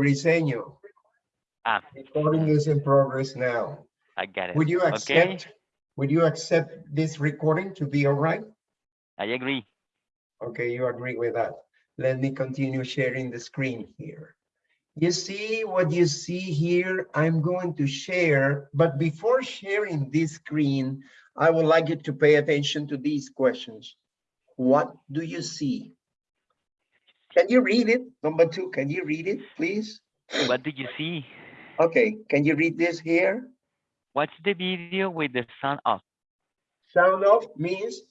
Briseño, Ah, recording is in progress now. I get it. Would you Okay. accept, would you accept this recording to be all right? I agree. Okay, you agree with that. Let me continue sharing the screen here. You see what you see here? I'm going to share, but before sharing this screen, I would like you to pay attention to these questions. What do you see? Can you read it? Number two, can you read it, please? What did you see? Okay, can you read this here? Watch the video with the sound off. Sound off means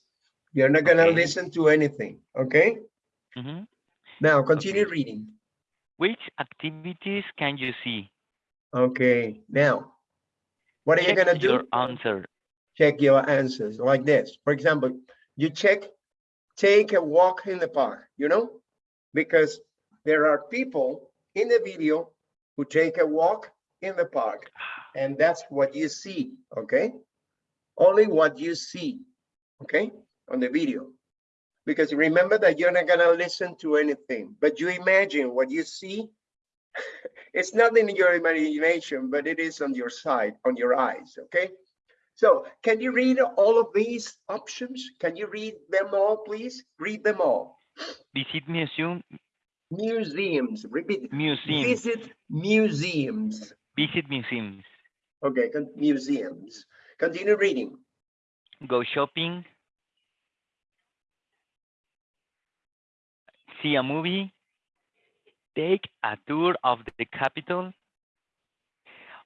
you're not gonna Okay. listen to anything, okay? Mhm. Now, continue Okay. reading. Which activities can you see? Okay, now, what are you gonna do? your answer. Check your answers like this. For example, you check, take a walk in the park, you know? Because there are people in the video who take a walk in the park and that's what you see, okay? Only what you see, okay, on the video. Because remember that you're not gonna listen to anything, but you imagine what you see. It's not in your imagination, but it is on your side, on your eyes, okay? So can you read all of these options? Can you read them all, please? Read them all. Visit museum, Museums, repeat. museums, Visit museums. visit museums, Okay, con- museums. Continue reading. go shopping, see a movie, take a tour of the capital,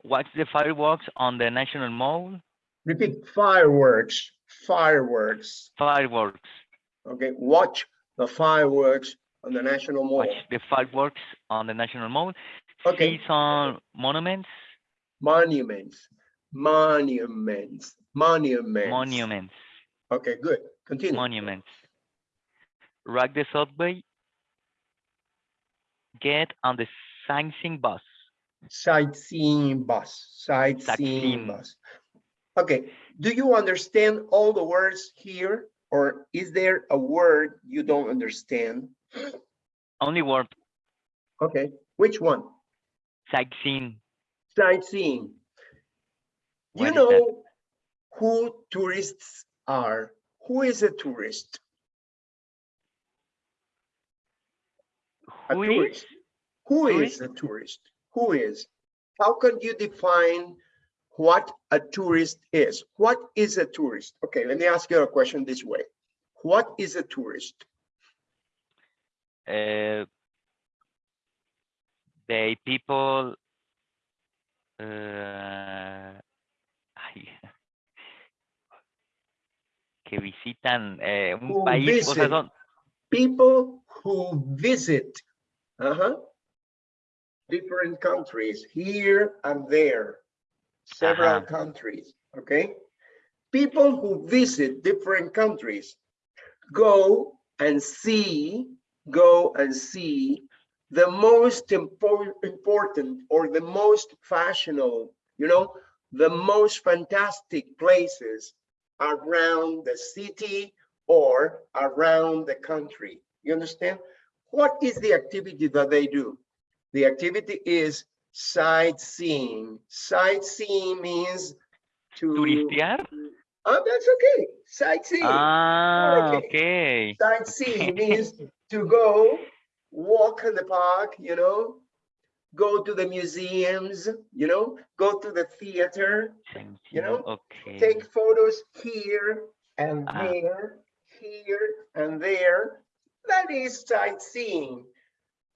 watch the fireworks on the National Mall, Repeat. Fireworks, fireworks. fireworks, Okay, watch the fireworks on the National Mall. the fireworks on the National Mall, Okay, see some monuments, monuments, monuments, monuments. monuments, Okay, good. Continue. monuments. Ride the subway, get on the sightseeing bus, sightseeing bus, sightseeing Sightseeing. bus. Okay, do you understand all the words here? Or is there a word you don't understand? only word, Okay, which one? sightseeing. Sightseeing. You What that? know who tourists are? Who is a tourist? A Who is? tourist. Who is a tourist? Who is? How can you define what a tourist is? What is a tourist? Okay, let me ask you a question this way. What is a tourist? uh, they people uh, que visitan eh, un Who país, o sea, visit. son- People who visit uh-huh, different countries here and there, several Ajá. countries, okay? People who visit different countries go and see, go and see the most impor- important or the most fashionable, you know, the most fantastic places around the city or around the country. You understand? What is the activity that they do? The activity is sightseeing. Sightseeing means to. turistear. Oh, that's okay. Sightseeing. Ah, okay. okay. Sightseeing means to go walk in the park, you know, go to the museums, you know, go to the theater, you know, okay. take photos here and Ah. there, here and there. That is sightseeing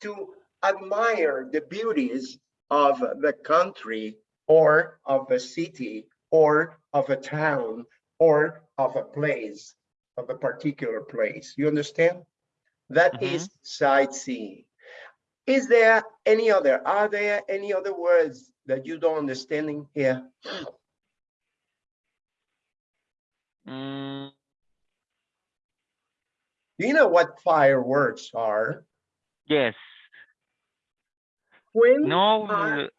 to admire the beauties of the country or of a city or of a town or of a place, of a particular place. You understand? That is sightseeing. Is there any other, are there any other words that you don't understanding here? Mm, Do you know what fireworks are? yes. When, No, are-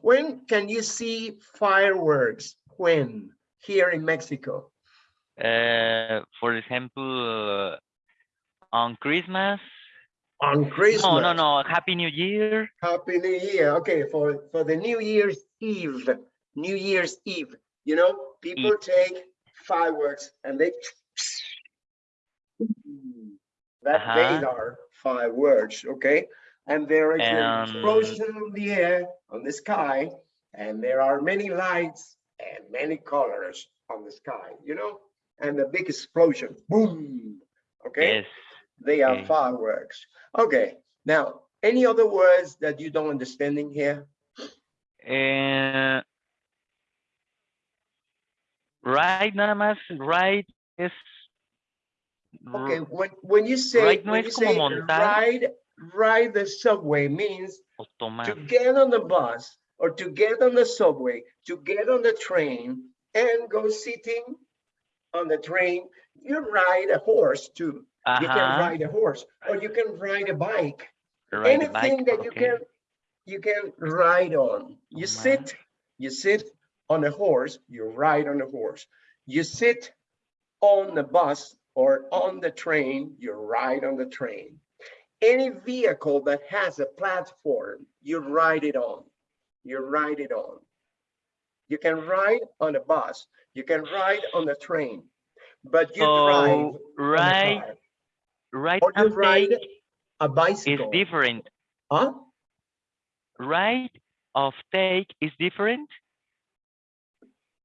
when can you see fireworks? When? Here in Mexico? uh, for example, uh, on Christmas, On Christmas. No, no, no. Happy New Year. Happy New Year. Okay, for for the New Year's Eve, New Year's Eve. You know, people take fireworks and they. That they Uh-huh. are fireworks, okay? And there is an explosion in the air, on the sky, and there are many lights and many colors on the sky, you know? And the big explosion, boom, okay? Yes. They are Okay. fireworks. Okay, now, any other words that you don't understand in here? Eh, right, nada más. Right es. Okay, when, when you say, Right no when you say montar. Ride, the subway means to get on the bus or to get on the subway, to get on the train and go sitting on the train, you ride a horse too. You can ride a horse or you can ride a bike. Ride a anything bike. that you can you can ride on you sit you sit on a horse you ride on a horse you sit on the bus or on the train you ride on the train any vehicle that has a platform you ride it on you ride it on you can ride on a bus you can ride on a train but you drive on a right, right or you ride a is bicycle different. huh Right of take is different.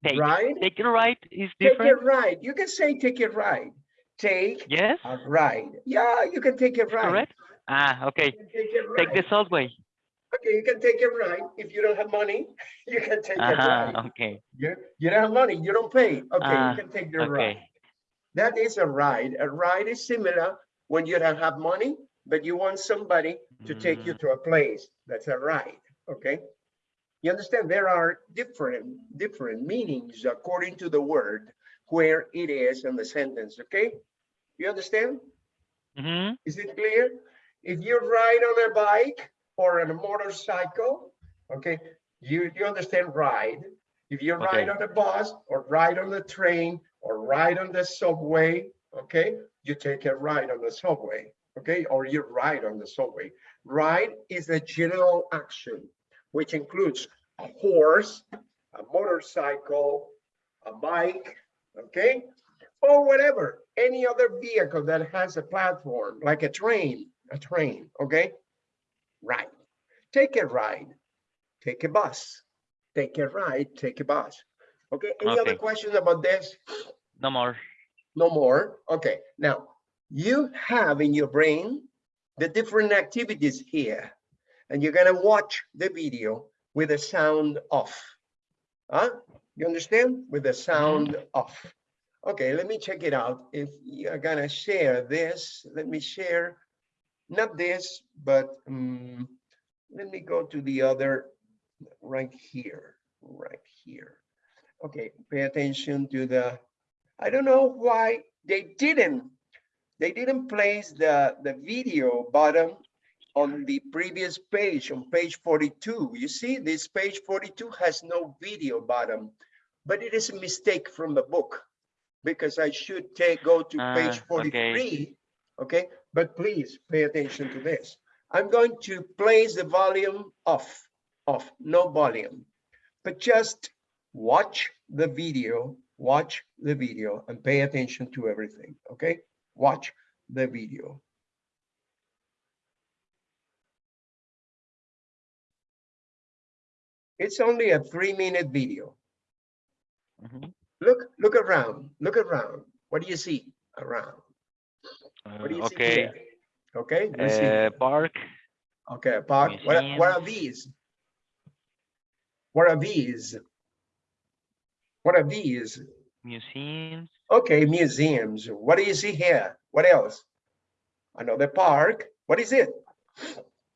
Take, ride take a ride is different. Take a ride. You can say take a ride. Take Yes, a ride. Yeah, you can take a ride. correct. Ah, okay. Take a Take the ride. subway. Okay, you can take a ride. If you don't have money, you can take a Uh-huh, ride. okay, You, you don't have money, you don't pay. Okay, Ah, you can take the ride. okay. That is a ride. A ride is similar when you don't have money, but you want somebody to take you Mm, to a place. That's a ride, okay? You understand? There are different, different meanings according to the word where it is in the sentence, okay? You understand? mhm, Is it clear? If you ride on a bike or on a motorcycle, okay, you, you understand ride. If you ride Okay. on a bus or ride on the train or ride on the subway, okay, you take a ride on the subway, okay, or you ride on the subway. Ride is a general action, which includes a horse, a motorcycle, a bike, okay? Or whatever, any other vehicle that has a platform, like a train, a train, okay? Right. Take a ride, take a bus, take a ride, take a bus. Okay, any other questions about this? no more. No more? Okay, now you have in your brain the different activities here. And you're gonna watch the video with the sound off. Huh? You understand? With the sound off. Okay, let me check it out. If you're gonna share this, let me share, not this, but um, let me go to the other right here, right here. Okay, pay attention to the, I don't know why they didn't, they didn't place the, the video button on the previous page, on page 42. You see, this page 42 has no video button, but it is a mistake from the book because I should take, go to page Ah, okay. 43. Okay, but please pay attention to this. I'm going to place the volume off, off, no volume, but just watch the video, watch the video and pay attention to everything, okay? Watch the video. It's only a three minute video. mhm. Look, look around, look around. What do you see around? What do Uh, you see Okay, here? Okay, see, uh, park, okay, Park, what, are- what are these? What are these? What are these? museums, Okay, museums. What do you see here? What else? Another park. What is it?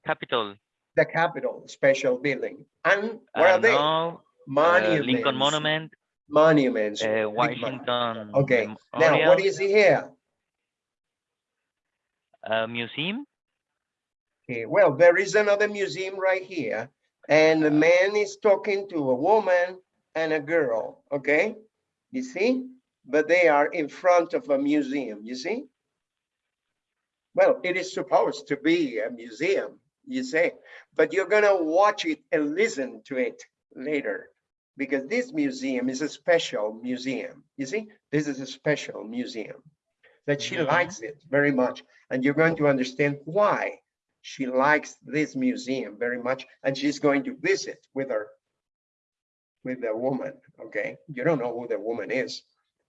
Capitol. The Capitol, special building. And what I are they? know, uh, Lincoln Monument, Monuments. uh, Washington. Okay, now what Memorial, do you see here? Uh, museum, Okay, well, there is another museum right here. And the man is talking to a woman and a girl, okay? You see? But they are in front of a museum, you see? Well, it is supposed to be a museum, you say, but you're gonna watch it and listen to it later. Because this museum is a special museum. You see, this is a special museum that she Mhm. likes it very much. And you're going to understand why she likes this museum very much. And she's going to visit with her, with the woman, okay? You don't know who the woman is,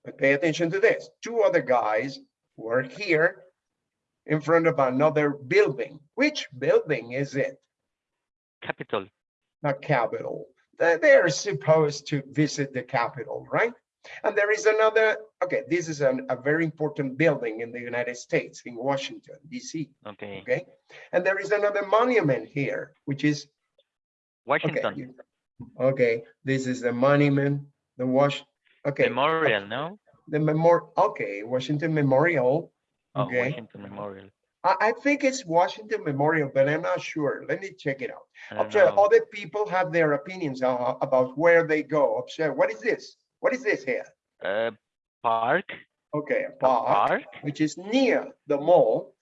but pay attention to this. Two other guys were here in front of another building. Which building is it? Capitol. Not Capitol. They- They're supposed to visit the capital, right? And there is another, okay, this is an- a very important building in the United States, in Washington, DC, Okay. okay? And there is another monument here, which is, okay, Washington. you- okay, this is the monument, the Wash, okay. Memorial, no? The memorial, okay, Washington Memorial, Oh, okay? Washington Memorial. I, I think it's Washington Memorial, but I'm not sure. Let me check it out. Observe, know. other people have their opinions uh, about where they go. Observe, what is this? What is this here? Uh, park, Okay, park, park, which is near the mall.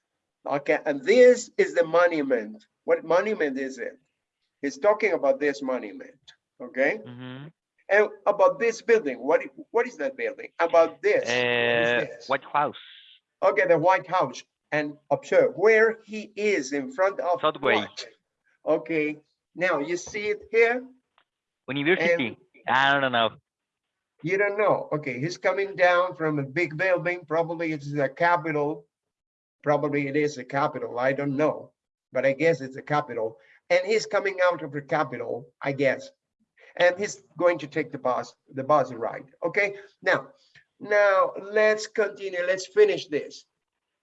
Okay, and this is the monument. What monument is it? He's talking about this monument, okay? mhm. And about this building, what, what is that building? About this? Uh, this? White House, Okay, the White House. And observe where he is in front of Subway. what? Okay, now you see it here? University, I don't know. You don't know. Okay, he's coming down from a big building. Probably it's the capital. Probably it is a capital. I don't know, but I guess it's a capital. And he's coming out of the capital, I guess. And he's going to take the bus, the bus ride. Okay, now, now let's continue. Let's finish this.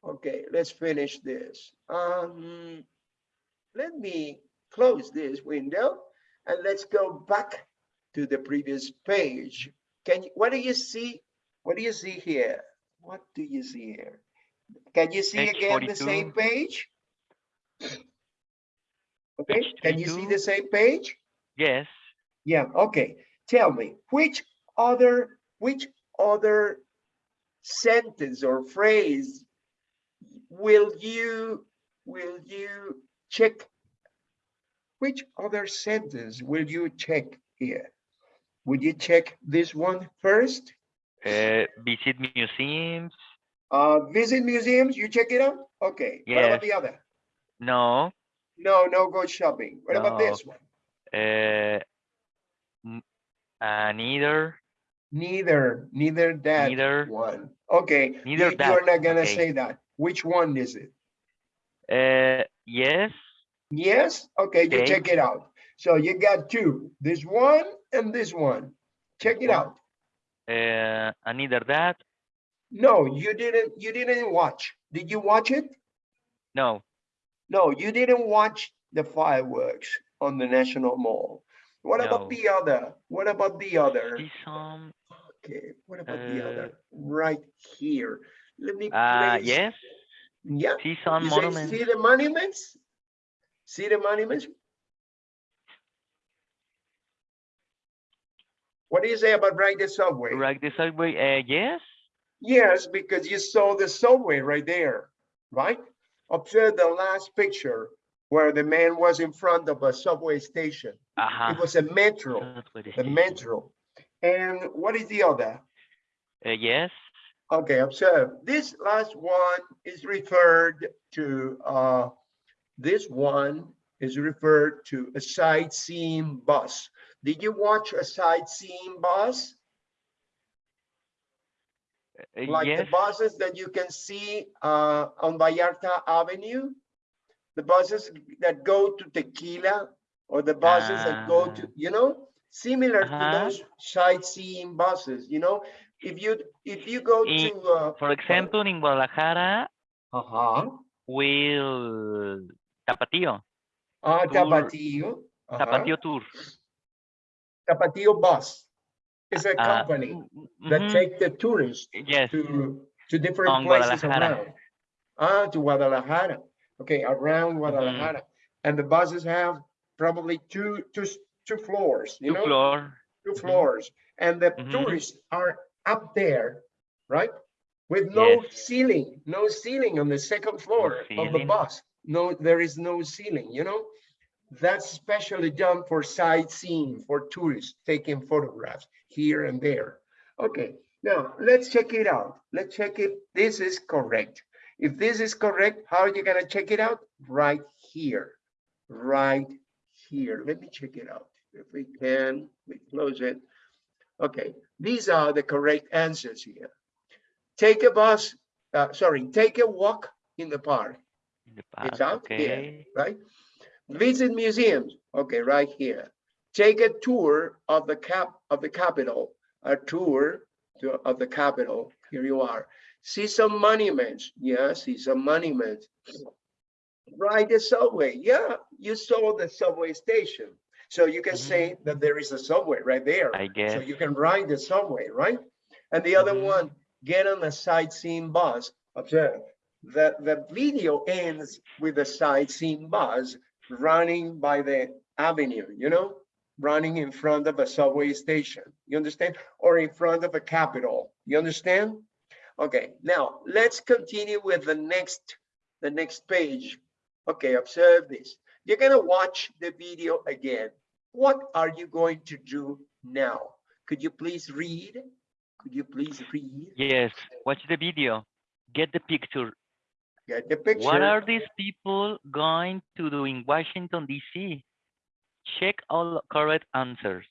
Okay, let's finish this. Um, let me close this window and let's go back to the previous page. Can you, what do you see? What do you see here? What do you see here? Can you see Page again the same page? Okay, Page can you see the same page? Yes, Yeah, okay. Tell me, which other, which other sentence or phrase will you, will you check? Which other sentence will you check here? Would you check this one first? uh, visit museums, Uh, visit museums, you check it out? Okay, what about the other? no, No, no go shopping. What about this one? uh, uh, neither, Neither, neither that Neither. one. Okay. Neither you- that, You're not gonna okay. say that. Which one is it? uh, yes, Yes? Okay, you Okay. check it out. So you got two, this one and this one. Check it out. uh, and neither that, No, you didn't, you didn't watch. Did you watch it? no, No, you didn't watch the fireworks on the National Mall. What about the other? What about the other? some, Okay, what about the Uh, other? Right here. Let me. uh, yes, Yeah. see some You monuments, see the monuments? See the monuments? What do you say about ride the subway? right the subway, uh, yes, Yes, because you saw the subway right there, right? Observe the last picture where the man was in front of a subway station. uh-huh. It was a metro, the metro. And what is the other? Uh, yes, Okay, observe, this last one is referred to, uh, this one is referred to a sightseeing bus. Did you watch a sightseeing bus? uh, Like the buses that you can see, uh, on Vallarta Avenue? The buses that go to Tequila or the buses that go to, Ah. you know? Similar to Uh-huh. those sightseeing buses, you know? If you, if you go In- to, uh, for example, in Guadalajara, uh-huh. will Tapatio, Ah. Tapatio. uh-huh. Tapatio Tour. Tapatio Bus is a uh, company mm, that mhm, take the tourists Yes, to, to different On places around. Ah, to Guadalajara. Okay, around Mm-hmm. Guadalajara. And the buses have probably two, two, two floors, you two know, floor, two mhm. floors. And the Mhm. tourists are up there, right? with no Yes. ceiling, no ceiling on the second floor of the bus. No, there is no ceiling, you know? That's specially done for sightseeing, for tourists taking photographs here and there. Okay, now let's check it out. Let's check if this is correct. If this is correct, how are you gonna check it out? Right here, right here. Let me check it out. If we can, we close it. Okay, these are the correct answers here. Take a bus, uh, sorry, take a walk in the park, In the It's past, out here. okay. right? Visit museums, okay, right here. Take a tour of the cap, of the capital, a tour to, of the capital, here you are. See some monuments, yeah, see some monuments. Ride the subway, yeah, you saw the subway station. So you can say that there is a subway right there. I So guess. you can ride the subway, right? And the other Mhm. one, get on a sightseeing bus. Observe that the video ends with a sightseeing bus running by the avenue, you know, running in front of a subway station. You understand? Or in front of a capitol. You understand? Okay, now let's continue with the next, the next page. Okay, observe this. You're gonna watch the video again. What are you going to do now? Could you please read? Could you please read? Yes, watch the video. Get the picture. Get the picture. What are these people going to do in Washington DC? Check all correct answers.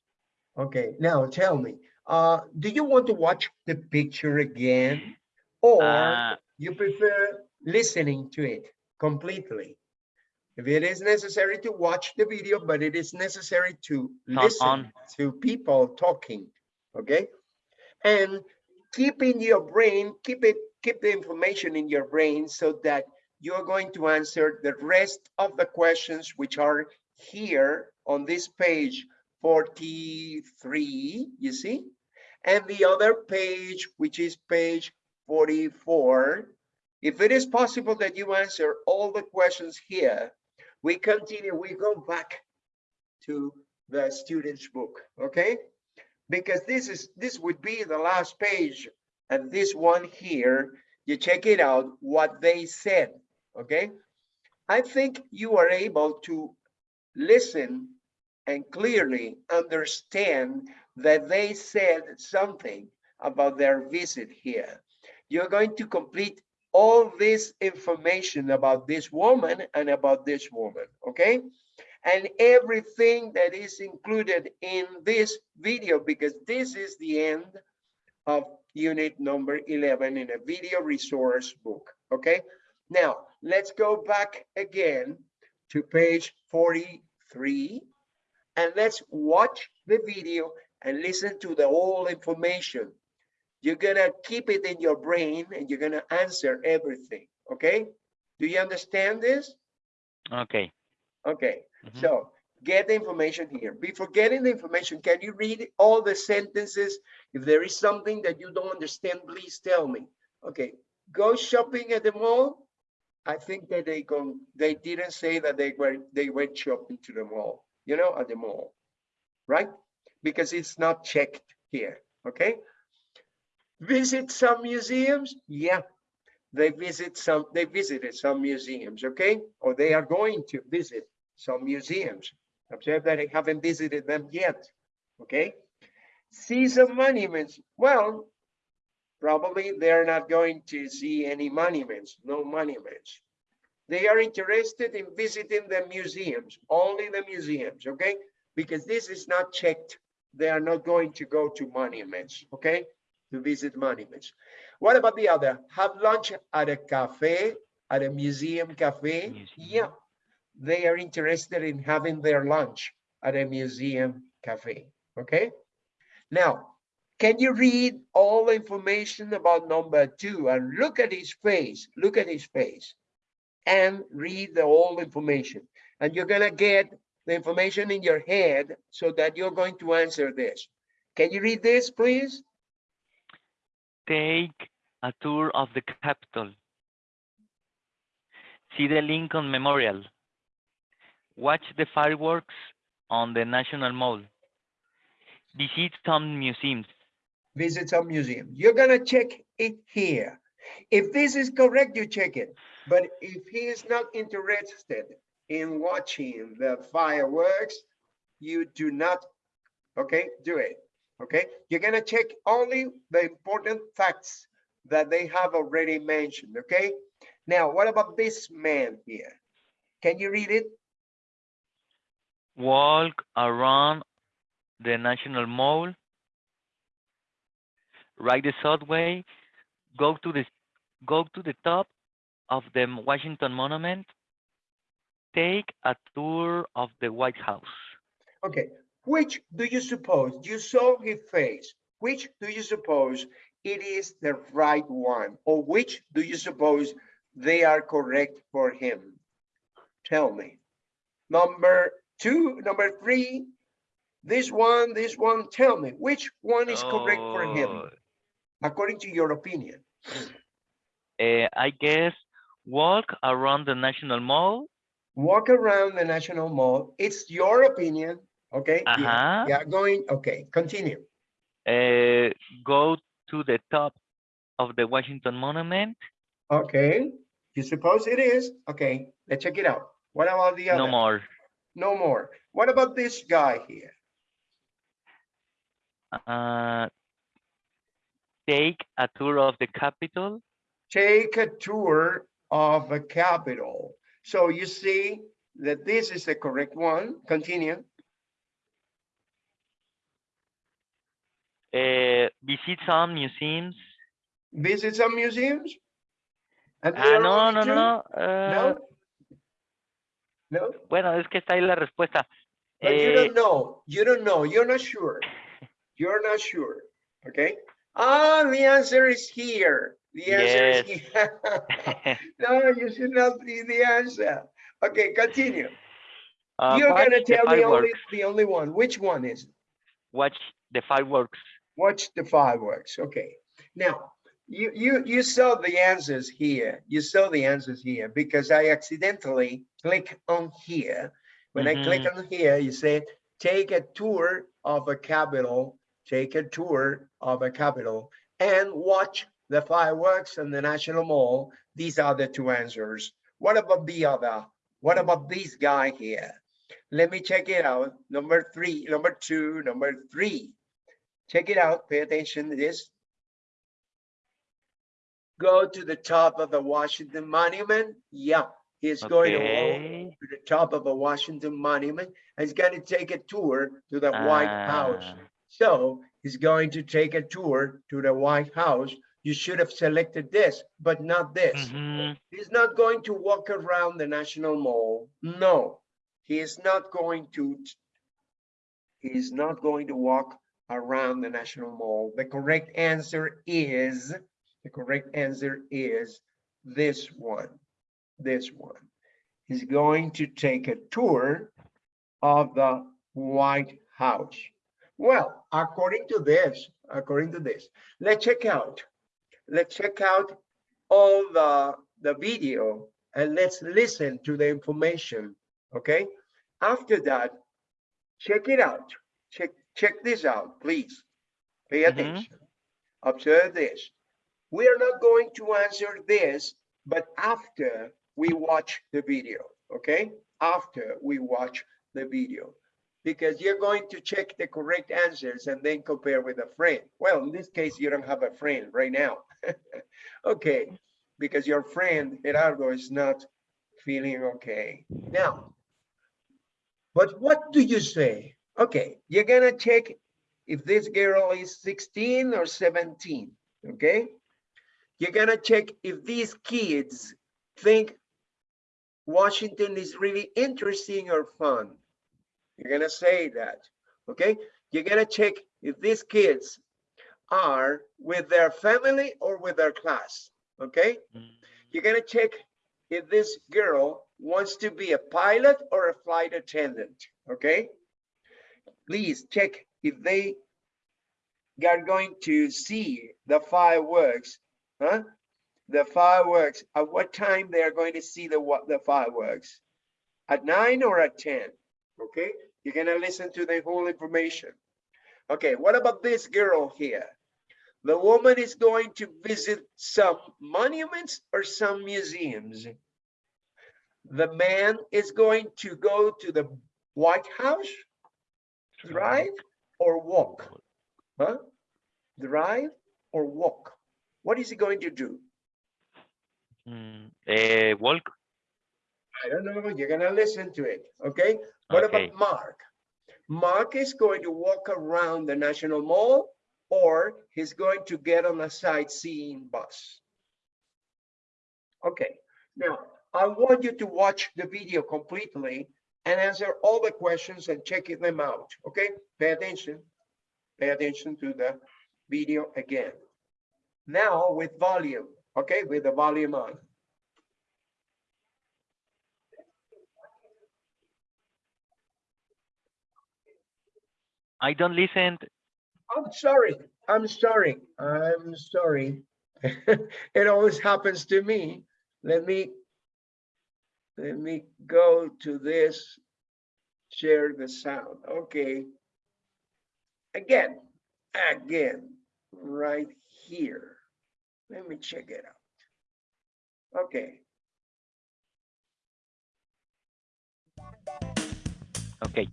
Okay, now tell me, uh, do you want to watch the picture again? Or Uh, you prefer listening to it completely? If it is necessary to watch the video, but it is necessary to listen on. to people talking, okay? And keep in your brain, keep it, keep the information in your brain so that you're going to answer the rest of the questions which are here on this page 43, you see? And the other page, which is page 44. If it is possible that you answer all the questions here, we continue, we go back to the student's book, okay? Because this is, this would be the last page and this one here, you check it out, what they said, okay? I think you are able to listen and clearly understand that they said something about their visit here. You're going to complete all this information about this woman and about this woman, okay? And everything that is included in this video, because this is the end of unit number 11 in a video resource book, okay? Now, let's go back again to page 43 and let's watch the video and listen to the whole information. You're gonna keep it in your brain and you're gonna answer everything, okay? Do you understand this? okay. Okay, Mhm. so get the information here. Before getting the information, can you read all the sentences? If there is something that you don't understand, please tell me. Okay, go shopping at the mall. I think that they go, they didn't say that they were, they went shopping to the mall, you know, at the mall, right? Because it's not checked here, okay? Visit some museums? Yeah, they visit some, they visited some museums, okay? Or they are going to visit some museums. Observe that I haven't visited them yet, okay? See some monuments. Well, probably they're not going to see any monuments, no monuments. They are interested in visiting the museums, only the museums, okay? Because this is not checked. They are not going to go to monuments, okay? To visit monuments. What about the other? Have lunch at a cafe, at a museum cafe? Museum. Yeah, they are interested in having their lunch at a museum cafe, okay? Now, can you read all the information about number two and look at his face, look at his face and read the whole information. And you're gonna get the information in your head so that you're going to answer this. Can you read this, please? Take a tour of the Capitol. See the Lincoln Memorial. Watch the fireworks on the National Mall. Visit some museums. Visit some museum. You're gonna check it here. If this is correct, you check it. But if he is not interested in watching the fireworks, you do not, okay, do it. Okay, you're gonna check only the important facts that they have already mentioned, okay? Now, what about this man here? Can you read it? Walk around the National Mall. Ride the subway. Go to the go to the top of the Washington Monument. Take a tour of the White House. Okay, which do you suppose, you saw his face, which do you suppose it is the right one? Or which do you suppose they are correct for him? Tell me. Number two, number three, this one, this one, tell me, which one is correct for him, Oh, according to your opinion? eh, I guess walk around the National Mall. Walk around the National Mall, it's your opinion, okay? Yeah, Uh-huh. Yeah, going, okay, continue. Uh, go to the top of the Washington Monument. Okay, you suppose it is? Okay, let's check it out. What about the other? No more. No more. What about this guy here? Uh, take a tour of the capital. Take a tour of a capital. So you see that this is the correct one. Continue. Uh, visit some museums. Visit some museums? And there Ah, no, no, no. uh, No? No? Bueno, es que está ahí la respuesta. But you Eh, don't know. You don't know. You're not sure. You're not sure. Okay? Ah, the answer is here. The answer is here. No, you should not be the answer. Okay, continue. uh, You're gonna tell the only, the only one. Which one is? it? Watch the fireworks. Watch the fireworks. Okay. Now, you, you, you saw the answers here. You saw the answers here because I accidentally click on here. When I click mm-hmm. on here, you say, take a tour of a capital, take a tour of a capital and watch the fireworks and the National Mall. These are the two answers. What about the other? What about this guy here? Let me check it out. Number three, number two, number three. Check it out. Pay attention to this. Go to the top of the Washington Monument. Yeah, he's going to to the top of a Washington Monument. and He's going to take a tour to the White House. Ah, So he's going to take a tour to the White House. You should have selected this, but not this. mhm. He's not going to walk around the National Mall. No, he is not going to. He's not going to walk around the National Mall. The correct answer is, the correct answer is this one, this one. He's going to take a tour of the White House. Well, according to this, according to this, let's check out, let's check out all the, the video and let's listen to the information, okay? After that, check it out. Check, check this out, please. Pay Mhm. attention. Observe this. We are not going to answer this, but after we watch the video, okay? After we watch the video. Because you're going to check the correct answers and then compare with a friend. Well, in this case, you don't have a friend right now. Okay, because your friend Gerardo is not feeling okay. Now, but what do you say? Okay, you're gonna check if this girl is 16 or 17, okay? You're gonna check if these kids think Washington is really interesting or fun. You're gonna say that, okay? You're gonna check if these kids are with their family or with their class, okay? Mm, You're gonna check if this girl wants to be a pilot or a flight attendant, okay? Please check if they are going to see the fireworks, huh? The fireworks, at what time they are going to see the, what, the fireworks? At nine or at 10, okay? You're gonna listen to the whole information. Okay, what about this girl here? The woman is going to visit some monuments or some museums. The man is going to go to the White House, drive or walk? Huh? Drive or walk? What is he going to do? Mm, eh, walk. I don't know, you're gonna listen to it, okay? What Okay. about Mark? Mark is going to walk around the National Mall or he's going to get on a sightseeing bus. Okay, now I want you to watch the video completely and answer all the questions and check them out, okay? Pay attention. Pay attention to the video again. Now with volume, okay, with the volume on. I don't listen. I'm sorry. I'm sorry. I'm sorry. it always happens to me. Let me let me go to this. Share the sound. Okay. Again, again, right here. Let me check it out. Okay. Okay.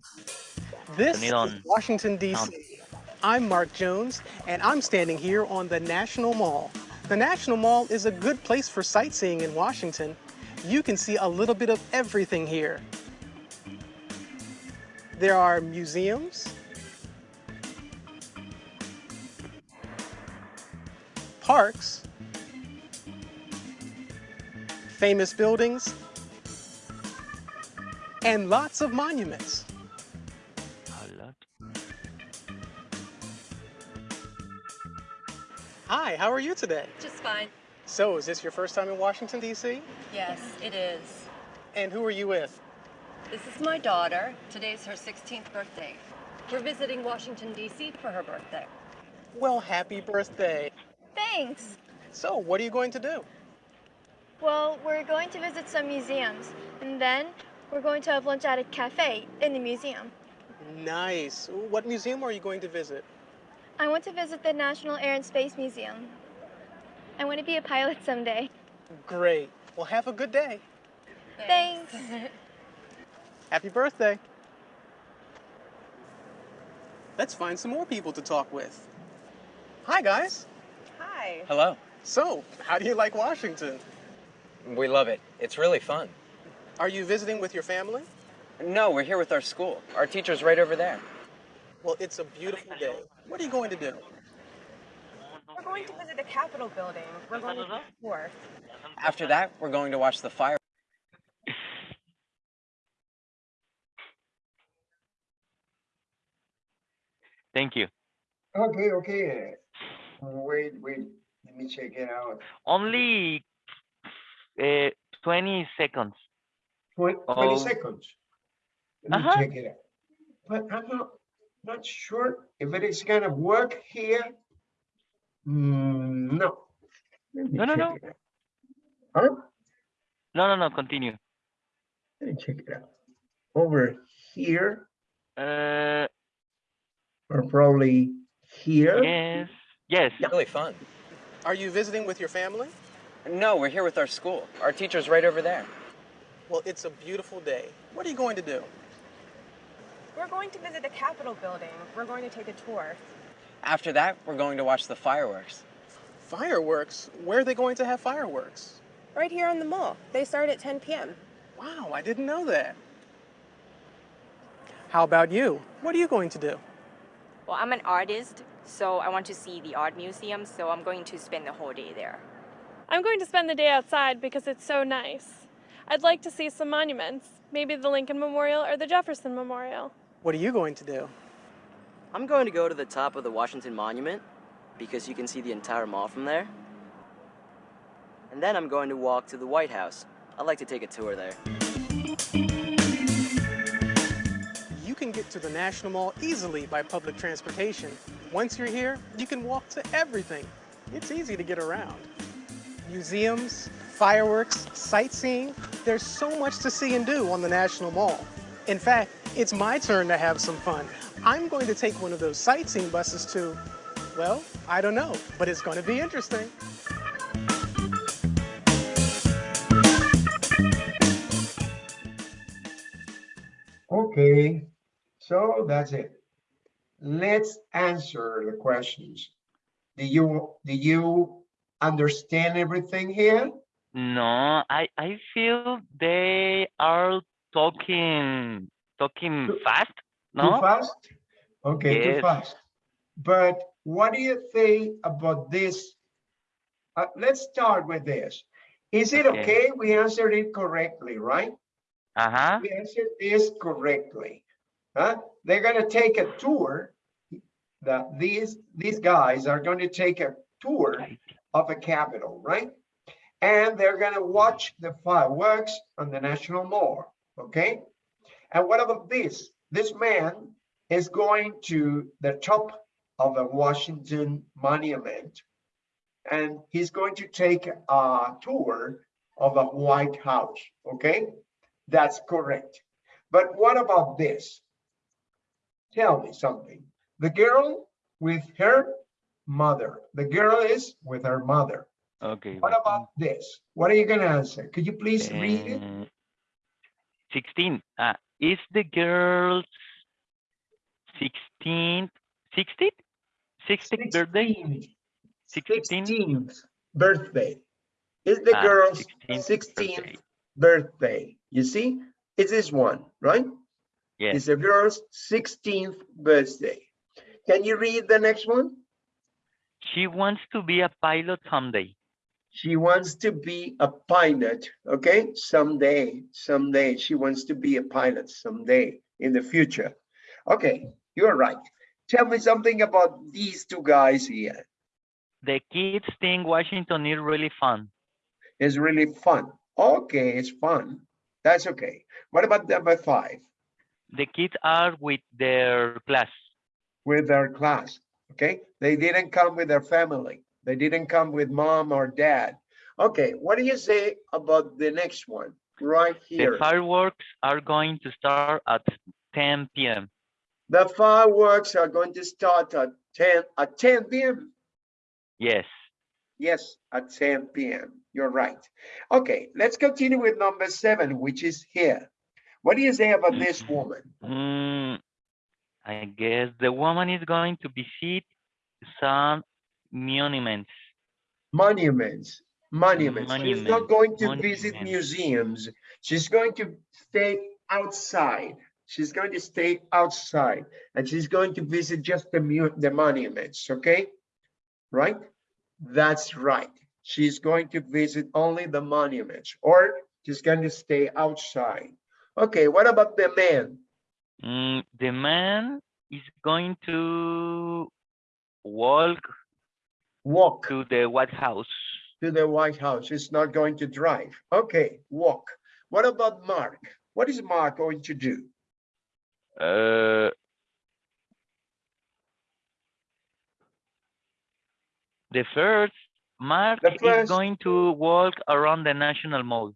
This Turn it is on. Washington, D.C. I'm Mark Jones, and I'm standing here on the National Mall. The National Mall is a good place for sightseeing in Washington. You can see a little bit of everything here. There are museums, parks, famous buildings, and lots of monuments. A lot. Hi, how are you today? Just fine. So, is this your first time in Washington, D.C.? Yes, it is. And who are you with? This is my daughter. Today's her 16th birthday. We're visiting Washington, D.C. for her birthday. Well, happy birthday. Thanks. So, what are you going to do? Well, we're going to visit some museums, and then we're going to have lunch at a cafe in the museum. Nice. What museum are you going to visit? I want to visit the National Air and Space Museum. I want to be a pilot someday. Great. Well, have a good day. Thanks. Happy birthday. Let's find some more people to talk with. Hi, guys. Hi. Hello. So, how do you like Washington? We love it. It's really fun. Are you visiting with your family? No, we're here with our school. Our teacher's right over there. Well, it's a beautiful day. What are you going to do? We're going to visit the Capitol building. We're going to the tour. After that, we're going to watch the fire. Thank you. Okay, okay. Wait, wait. Let me check it out. Only uh, 20 seconds. Twen- Twenty Oh. seconds. Let me Uh-huh. check it out. But I'm not, not sure if it is gonna work here. Hmm, no. No, no, no. Huh? No, no, no, continue. Let me check it out. Over here, Uh, or probably here. yes, yes. Really fun. Are you visiting with your family? No, we're here with our school. Our teacher's right over there. Well, it's a beautiful day. What are you going to do? We're going to visit the Capitol building. We're going to take a tour. After that, we're going to watch the fireworks. Fireworks? Where are they going to have fireworks? Right here on the mall. They start at 10 p.m. Wow, I didn't know that. How about you? What are you going to do? Well, I'm an artist, so I want to see the art museum, so I'm going to spend the whole day there. I'm going to spend the day outside because it's so nice. I'd like to see some monuments, maybe the Lincoln Memorial or the Jefferson Memorial. What are you going to do? I'm going to go to the top of the Washington Monument because you can see the entire mall from there. And then I'm going to walk to the White House. I'd like to take a tour there. You can get to the National Mall easily by public transportation. Once you're here, you can walk to everything. It's easy to get around. Museums, fireworks, sightseeing, there's so much to see and do on the National Mall. In fact, it's my turn to have some fun. I'm going to take one of those sightseeing buses to Well, I don't know, but it's going to be interesting. Okay, so that's it. Let's answer the questions. Do you, do you understand everything here? No, I I feel they are talking talking Too- fast. Too No. fast? Okay, too fast. But what do you think about this? Uh, let's start with this. Is it Okay. okay? We answered it correctly, right? Uh huh. We answered this correctly. Huh? They're gonna take a tour. The, these, these guys are going to take a tour of a Capitol, right? And they're gonna watch the fireworks on the National Mall, okay? And what about this? This man is going to the top of a Washington monument. And he's going to take a tour of a White House, okay? That's correct. But what about this? Tell me something. The girl with her mother. The girl is with her mother. Okay. What about this? What are you gonna answer? Could you please read it? Uh, 16. Uh, is the girl's 16th, 16th? 16th birthday? 16th? 16th birthday. Is the Ah, girl's 16th 16th birthday. birthday? You see, it's this one, right? Yes. It's the girl's 16th birthday. Can you read the next one? She wants to be a pilot someday. She wants to be a pilot, okay? Someday, someday, she wants to be a pilot someday in the future. Okay, you're right. Tell me something about these two guys here. The kids think Washington is really fun. It's really fun. Okay, it's fun. That's okay. What about number five? The kids are with their class. With their class, okay? They didn't come with their family. They didn't come with mom or dad. Okay, what do you say about the next one? Right here? The fireworks are going to start at 10 p.m. The fireworks are going to start at 10, at 10 p.m. Yes. Yes, at 10 p.m. You're right. Okay, let's continue with number seven, which is here. What do you say about this woman? Mm, I guess the woman is going to visit some monuments. Monuments, monuments. She's not going to visit museums. She's going to stay outside. She's going to stay outside and she's going to visit just the mu, the monuments, okay? Right? That's right. She's going to visit only the monuments or she's going to stay outside. Okay, what about the man? Mm, the man is going to walk Walk to the White House. to the White House. It's not going to drive. Okay, walk. What about Mark? What is Mark going to do? Uh, the first, Mark The is going to walk around the National Mall.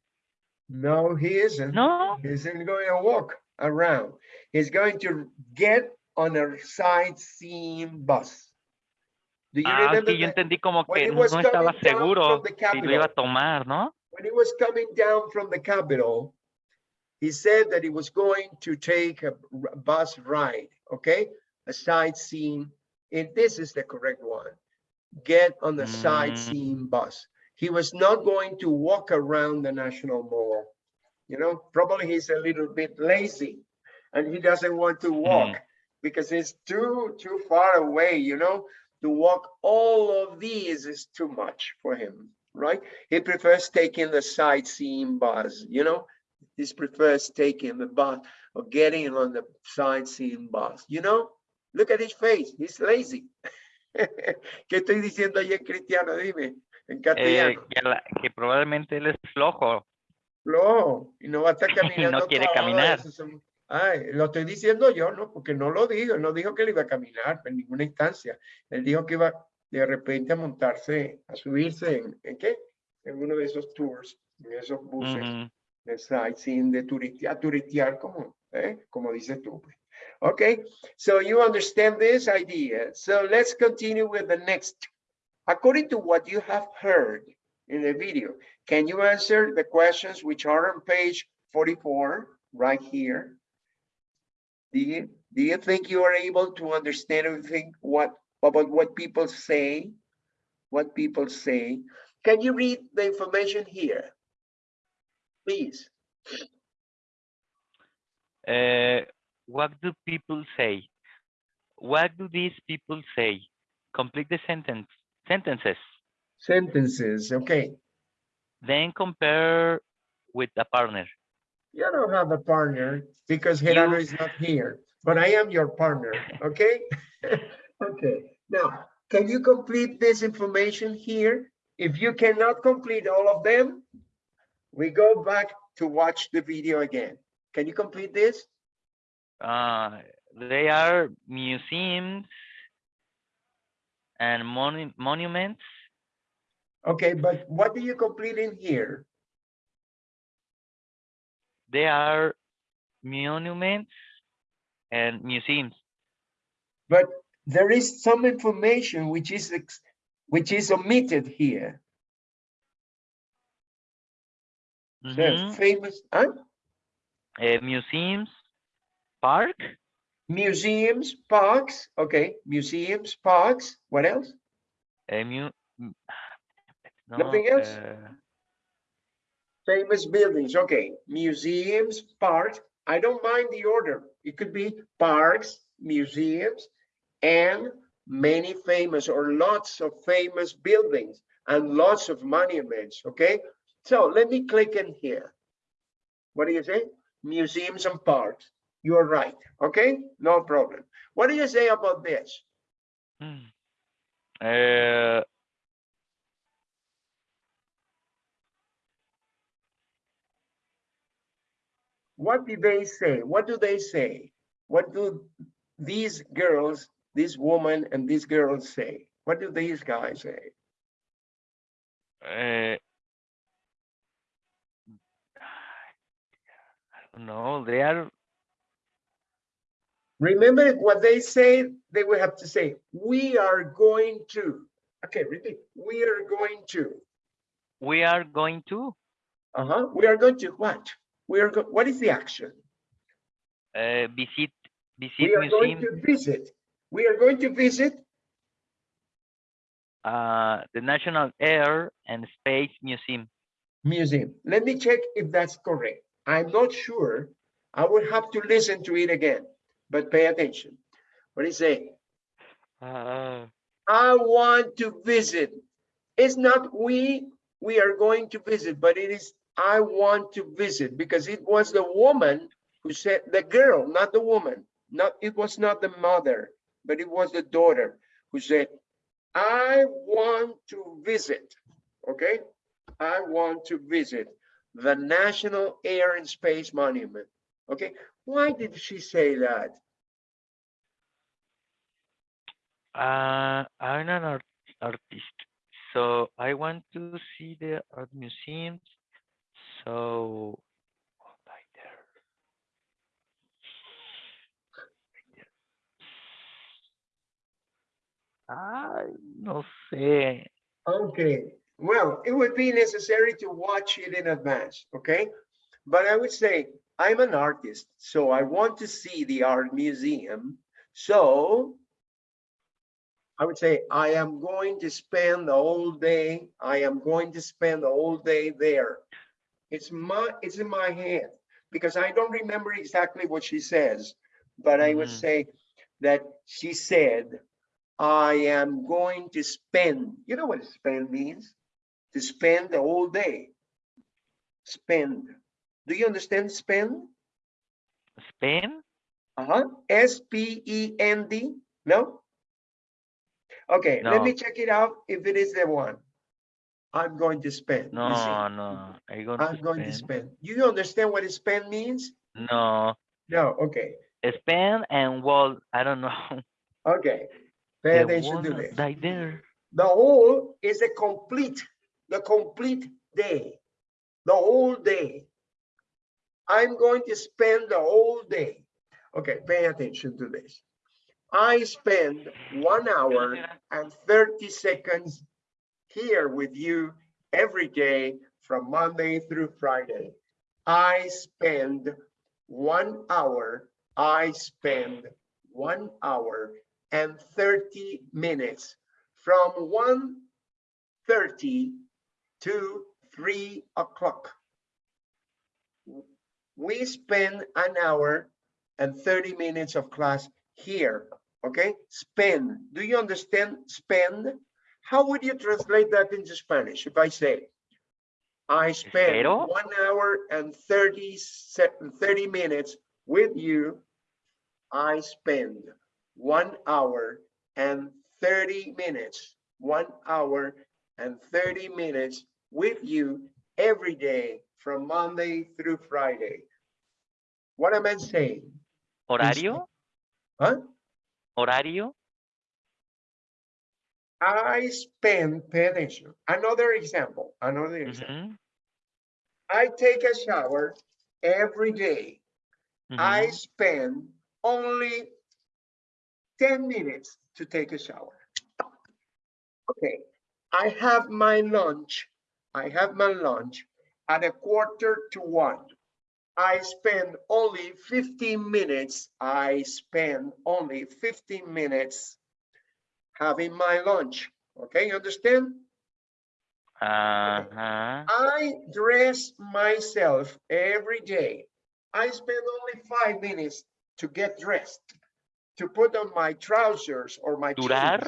No, he isn't. No? He isn't going to walk around. He's going to get on a sightseeing bus. Do you Ah, remember sí, yo that? entendí como when que he no was estaba coming down seguro from the si lo iba a tomar, ¿no? When he was coming down from the Capitol, he said that he was going to take a bus ride, okay? A sightseeing, and this is the correct one. Get on the Mm. sightseeing bus. He was not going to walk around the National Mall. You know, probably he's a little bit lazy and he doesn't want to walk because it's too, too far away, you know? To walk all of these is too much for him, right? He prefers taking the sightseeing bus, you know? He prefers taking the bus or getting on the sightseeing bus, you know? Look at his face, he's lazy. ¿Qué estoy diciendo en cristiano? Dime, en Eh, castellano. que, la- que probablemente él es flojo. No, y no va a estar caminando. quiere todas caminar. Ay, lo estoy diciendo yo, ¿no? Porque no lo digo, no dijo que él iba a caminar en ninguna instancia. Él dijo que iba de repente a montarse, a subirse en, ¿en qué? En uno de esos tours, en esos buses Ujú. de sightseeing, de turistear, turistear como, ¿eh? Como dices tú. pues. Okay, so you understand this idea. So let's continue with the next. According to what you have heard in the video, can you answer the questions which are on page 44 right here? Do you, do you think you are able to understand everything what about what people say? What people say? Can you read the information here? Please. Uh, what do people say? What do these people say? Complete the sentence sentences. Sentences, okay. Then compare with a partner. You don't have a partner because Gerardo You- is not here, but I am your partner, okay? Okay, now, can you complete this information here? If you cannot complete all of them, we go back to watch the video again. Can you complete this? Uh, they are museums and monu monuments. Okay, but what do you complete in here? They are monuments and museums. But there is some information which is ex- which is omitted here. Says Mhm. famous, huh? Uh, museums, park, Museums, parks, okay, museums, parks, what else? a mu Nothing else? uh, Famous buildings, okay, museums, parks, I don't mind the order. It could be parks, museums, and many famous or lots of famous buildings and lots of monuments, okay? So let me click in here. What do you say? Museums and parks. You are right, okay? No problem. What do you say about this? hmm. Uh, What do they say? What do they say? What do these girls, this woman and these girls say? What do these guys say? uh, I don't know. They are Remember what they say, they will have to say, we are going to. Okay, repeat, we are going to. we are going to Uh-huh, we are going to what? We are, what is the action? uh, visit visit We are going to visit. We are going to visit, uh, the National Air and Space Museum. museum. Let me check if that's correct. I'm not sure. I will have to listen to it again, but pay attention. What is it? Uh, I want to visit. It's not we, we are going to visit, but it is I want to visit because it was the woman who said, the girl, not the woman, not, it was not the mother, but it was the daughter who said, I want to visit, okay? I want to visit the National Air and Space Monument, okay? Why did she say that? Uh, I'm an art artist, so I want to see the art museums. So, right there. Right there. Ay, no sé. Okay, well, it would be necessary to watch it in advance, okay? But I would say, I'm an artist, so I want to see the art museum. So I would say, I am going to spend the whole day, I am going to spend the whole day there. It's my, it's in my hand because I don't remember exactly what she says, but I would Mhm. say that she said, I am going to spend, you know what spend means? To spend the whole day. Spend. Do you understand spend? Spain? Uh-huh. S P E N D? No? Okay, let me check it out if it is the one. I'm going to spend. No, no. I go I'm to going to spend. You understand what spend means? No, No, okay, Spend and wall. I don't know. okay. Pay The attention to this. right there. The whole is a complete, the complete day, the whole day. I'm going to spend the whole day. Okay, pay attention to this. I spend one hour and 30 seconds here with you every day from Monday through Friday. I spend one hour, I spend one hour and 30 minutes from 1:30 to 3 o'clock. We spend an hour and 30 minutes of class here, okay? Spend, do you understand spend? How would you translate that into Spanish if I say, I spend Espero. one hour and 30, 30 minutes with you. I spend one hour and 30 minutes, one hour and 30 minutes with you every day from Monday through Friday. What am I saying? ¿Horario? Huh? ¿Horario? I spend, pay attention. Another example, another mm-hmm. example. Ujú, I take a shower every day. I mm-hmm. spend only 10 minutes to take a shower. Okay, I have my lunch. I have my lunch at a quarter to one. I spend only 15 minutes. I spend only 15 minutes having my lunch. Okay, you understand? Ajá. I dress myself every day. I spend only five minutes to get dressed, to put on my trousers or my Durar.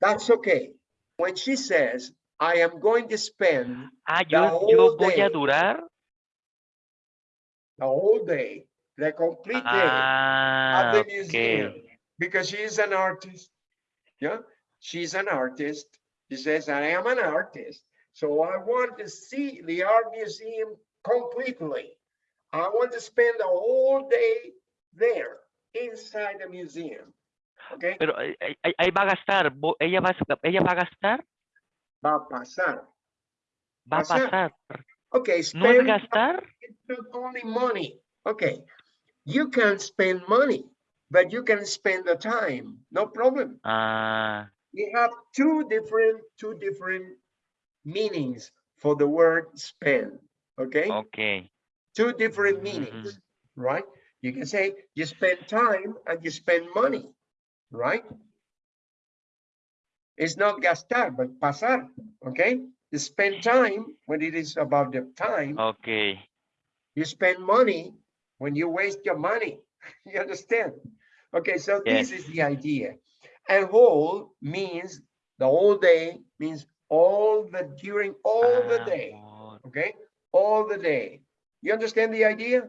That's okay. When she says, I am going to spend Ah, the yo, yo whole voy day, a durar. the whole day, the complete day Ah, at the ok. museum, because she is an artist. Yeah, she's an artist. She says, I am an artist. So I want to see the art museum completely. I want to spend the whole day there inside the museum. Okay, Pero eh, eh, ahí ahí va a gastar. Ella va, ella va a gastar. va a pasar. Va a Pasar. Okay, No es spend gastar. it's not only money. Okay, you can spend money, but you can spend the time, no problem. Ah, we have two different two different meanings for the word spend okay? Ok. two different meanings right? You can say you spend time and you spend money right? It's not gastar but pasar okay? You spend time when it is about the time. Ok. you spend money when you waste your money you understand? Okay so this is the idea. And whole means the whole day means all the during all the Ah, day okay? All the day. You understand the idea?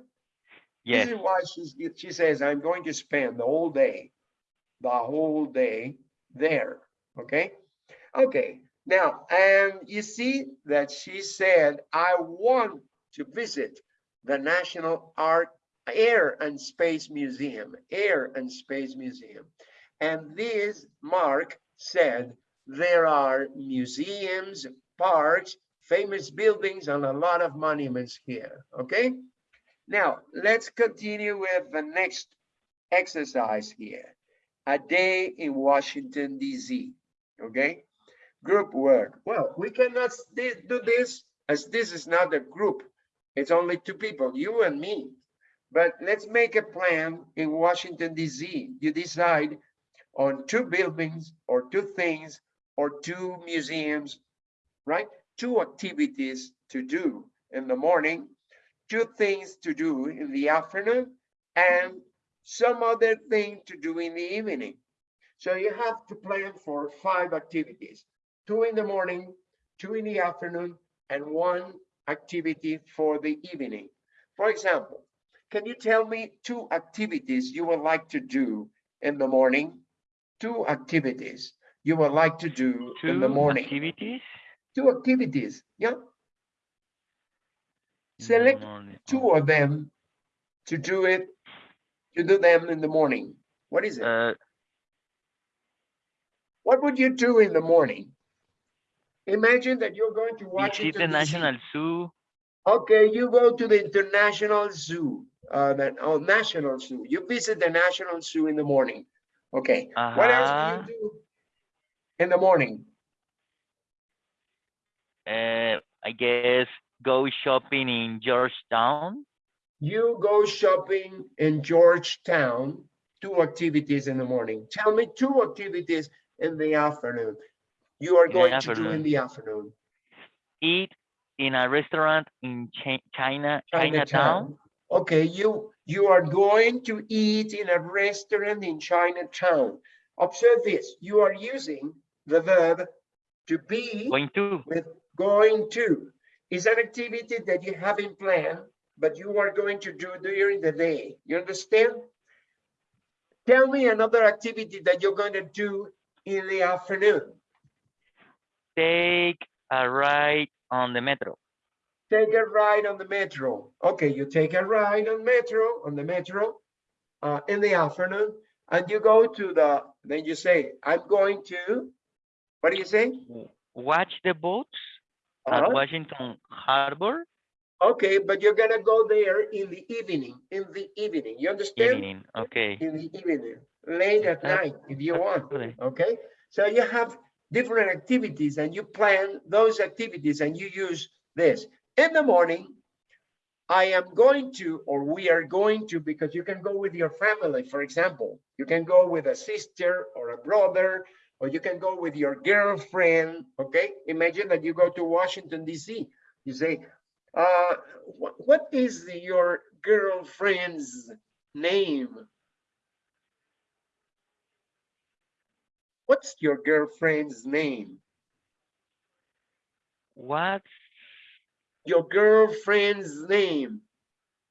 Yes. this is why she's, she says i'm going to spend the whole day the whole day there okay? Okay now and you see that she said i want to visit the national art air and space museum air and space museum. And this mark said there are museums parks famous buildings and a lot of monuments here okay? Now let's continue with the next exercise here. A day in washington dc okay? Group work. Well we cannot do this as this is not a group. It's only two people you and me but let's make a plan in washington dc you decide on two buildings or two things or two museums right two activities to do in the morning two things to do in the afternoon and some other thing to do in the evening. So you have to plan for five activities, two in the morning, two in the afternoon, and one activity for the evening. For example, can you tell me two activities you would like to do in the morning? Two activities you would like to do in the Two morning? activities. Two activities, yeah? in Select two of them to do it, to do them in the morning. What is it? Uh, What would you do in the morning? Imagine that you're going to watch visit the National Zoo. Okay, you go to the International Zoo. Uh, the oh, National Zoo. You visit the National Zoo in the morning. Okay. What else Uh-huh. do you do in the morning? Uh, I guess go shopping in Georgetown. You go shopping in Georgetown, two activities in the morning. Tell me two activities in the afternoon. You are In going to do in the afternoon. Eat in a restaurant in Chi- China, Chinatown. Chinatown. Okay, you, you are going to eat in a restaurant in Chinatown. Observe this, you are using the verb to be Going to. with going to. Is an activity that you haven't planned, but you are going to do during the day. You understand? Tell me another activity that you're going to do in the afternoon. Take a ride on the metro. Take a ride on the metro. Okay, you take a ride on metro, on the metro, uh, in the afternoon, and you go to the, then you say, I'm going to, what do you say? Watch the boats Uh-huh. at Washington Harbor Okay, but you're gonna go there in the evening, in the evening, you understand? evening. Okay. In the evening, late at That's- night, if you want, okay? So you have different activities and you plan those activities and you use this. In the morning, I am going to, or we are going to, because you can go with your family, for example. You can go with a sister or a brother, or you can go with your girlfriend, okay? Imagine that you go to Washington DC. You say, uh, what, what is your girlfriend's name? What's your girlfriend's name? What? Your girlfriend's name.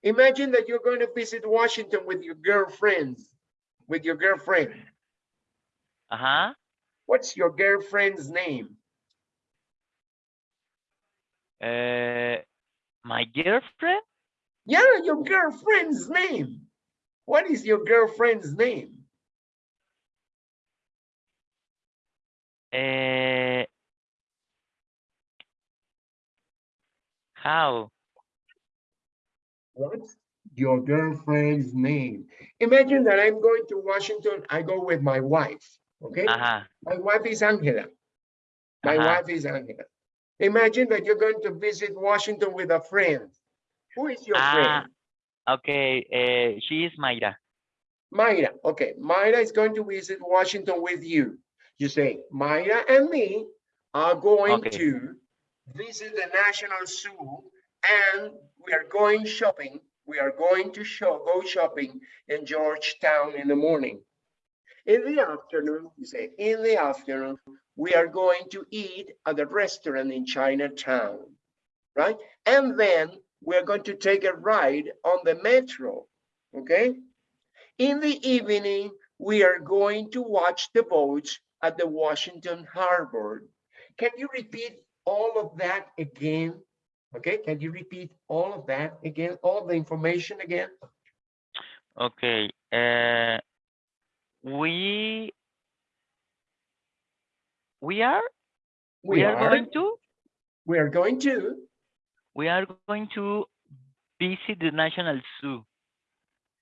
Imagine that you're going to visit Washington with your girlfriends, with your girlfriend. Uh-huh. What's your girlfriend's name? Uh, my girlfriend? Yeah, your girlfriend's name. What is your girlfriend's name? Uh, how? What's your girlfriend's name? Imagine that I'm going to Washington. I go with my wife. Okay. Uh-huh. My wife is Angela. My Uh-huh. wife is Angela. Imagine that you're going to visit Washington with a friend. Who is your Ah, friend? okay. Uh, she is Mayra. Mayra. Okay. Mayra is going to visit Washington with you. You say, Mayra and me are going Okay. to visit the National Zoo and we are going shopping. We are going to show, go shopping in Georgetown in the morning. In the afternoon, you say, in the afternoon, we are going to eat at a restaurant in Chinatown, right? And then we're going to take a ride on the metro, okay? In the evening, we are going to watch the boats at the Washington Harbor. Can you repeat all of that again? Okay, can you repeat all of that again, all the information again? Okay. Uh, we we are we, are, going to We are going to, we are going to visit the National Zoo.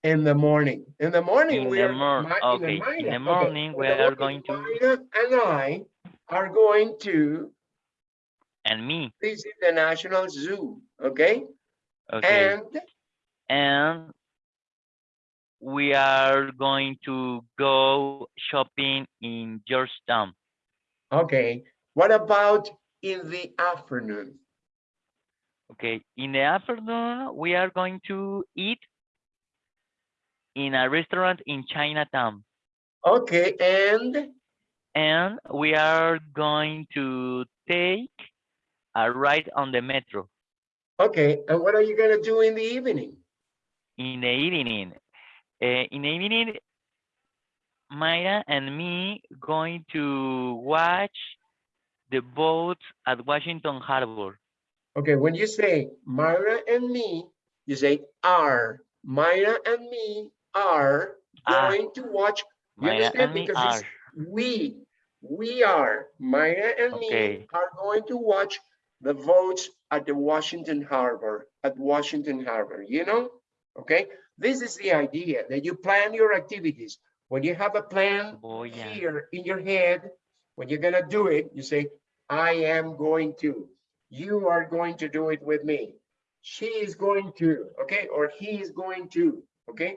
in the morning. In the morning, In we the are. mor- okay, in the morning, in we are going to- And I are going to And me. visit the National Zoo, okay? Okay. And and we are going to go shopping in Georgetown. Okay, what about in the afternoon? Okay, in the afternoon, we are going to eat in a restaurant in Chinatown. Okay, and And we are going to take a ride on the metro okay, and what are you gonna do in the evening? in the evening. Uh, in the evening, Mayra and me going to watch the boats at Washington Harbor. Okay, when you say Mayra and me, you say are. Mayra and me are going to watch. You Mayra understand? Because it's we, we are, Mayra and me are going to watch the votes at the Washington Harbor, at Washington Harbor, you know? Okay, This is the idea that you plan your activities. When you have a plan oh, Voy a. here in your head, when you're gonna do it, you say, I am going to. You are going to do it with me. She is going to, okay, or he is going to, okay?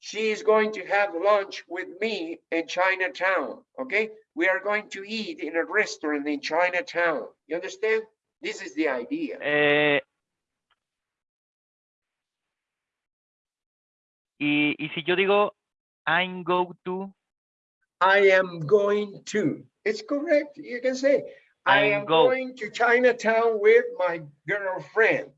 She is going to have lunch with me in Chinatown, okay? We are going to eat in a restaurant in Chinatown. You understand? This is the idea. Eh, y, y si yo digo, I'm go to, I am going to. It's correct. You can say, I I'm am go- going to Chinatown with my girlfriend.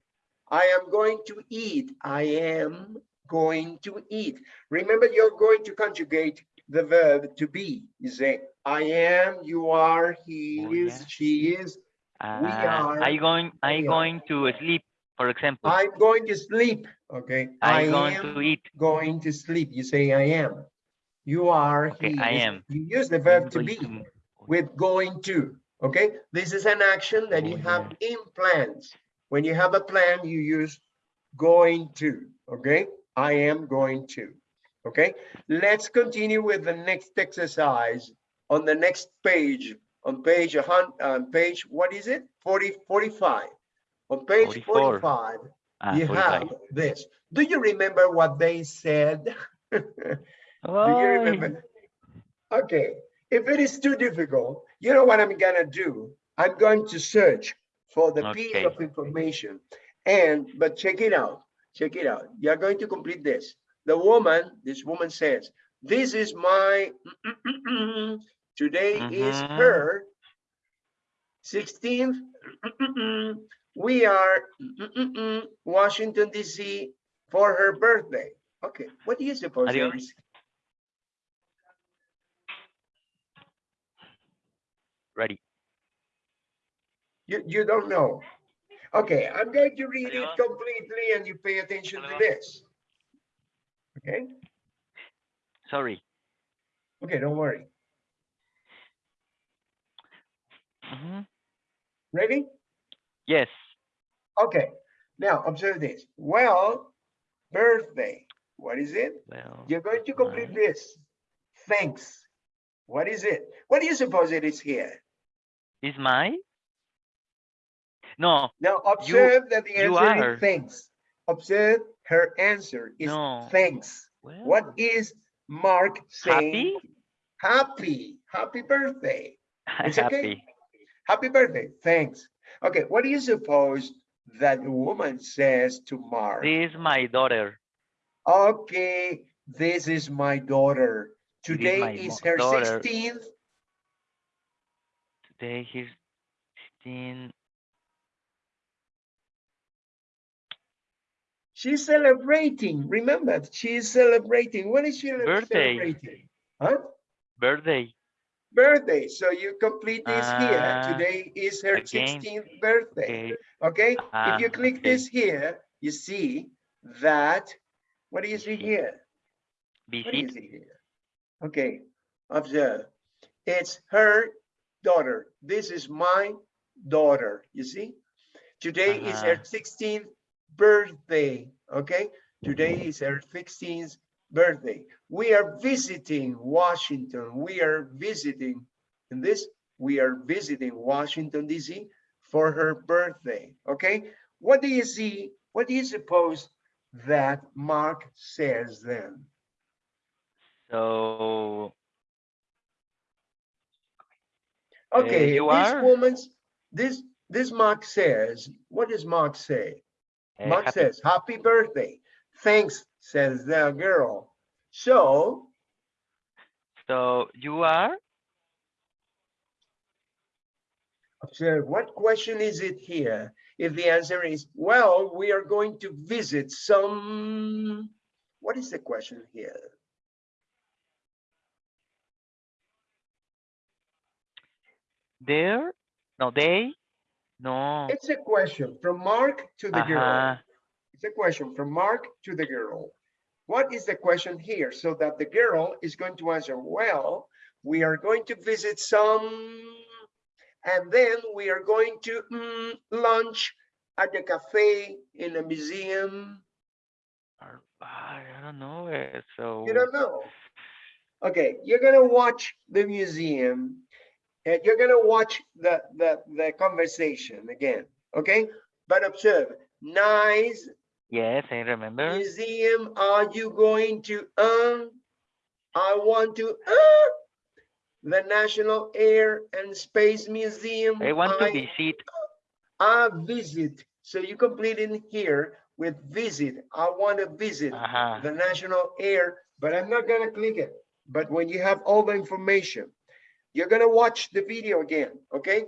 I am going to eat. I am going to eat. Remember, you're going to conjugate the verb to be. You say, I am, you are, he Oh, is, yeah. she is. Ah, are- I going, I going to sleep, for example. I'm going to sleep. Okay. I I going am to eat. going to sleep. You say, I am. You are, Okay, he I is. am. You use the verb to be. to- with going to, okay? This is an action that you have in plans. When you have a plan, you use going to, okay? I am going to, okay? Let's continue with the next exercise on the next page, on page a hun, on page, what is it? 40, 45. On page 44. 45, Ah, you 45. have this. Do you remember what they said? Do you remember? Okay, if it is too difficult, you know what I'm gonna do? I'm going to search for the piece of information. And, but check it out, check it out. You're going to complete this. The woman, this woman says, this is my, mm, mm, mm, today is Mhm. her 16th, we are Washington DC for her birthday. Okay, what do you suppose? Is? Ready. You, you don't know. Okay, I'm going to read it completely and you pay attention to this. Okay, Sorry. okay, don't worry. Mhm. Ready? Yes. Okay, now observe this. Well, birthday, what is it? Well, You're going to complete this. Thanks. What is it? What do you suppose it is here? is my? No, Now observe that the answer is thanks. Observe her answer is No. thanks. well, What is Mark saying? happy? Happy, happy birthday. It's okay. Happy. Birthday. Thanks. Okay, what do you suppose that woman says to Mark? This is my daughter. Okay, this is my daughter. Today my is her daughter. 16th. Today he's 16. She's celebrating. Remember, she's celebrating. What is she Birthday. celebrating? Huh? birthday. Birthday. So you complete this here. Ah, Today is her again. 16th birthday. Okay. Okay, Ah, if you click okay. this here, you see that, what do you see Visit. here? What do you see here? Okay, observe. It's her daughter. This is my daughter, you see? Today is her Uh-huh. 16th birthday, okay? Today is her 16th birthday. We are visiting Washington. We are visiting, in this, we are visiting Washington DC for her birthday, okay? What do you see? What do you suppose that Mark says then? So, Okay, you this are? woman's, this, this Mark says, what does Mark say? eh, Mark happy. says, happy birthday. Thanks, says the girl. So, So you are? observe, what question is it here? If the answer is, well, we are going to visit some, what is the question here? There? No, they? No. It's a question from Mark to the girl. It's a question from Mark to the girl. What is the question here? So that the girl is going to answer, well, we are going to visit some, and then we are going to mm, lunch at the cafe in a museum. I don't know. eh, So You don't know. Okay, you're gonna watch the museum and you're gonna watch the, the, the conversation again, okay? But observe, nice yes, I remember. museum, are you going to, um, I want to, uh, the National Air and Space Museum. I want to I- visit. I visit, so you complete in here with visit. I want to visit Ajá. the National Air, but I'm not gonna click it. But when you have all the information, you're gonna watch the video again, okay?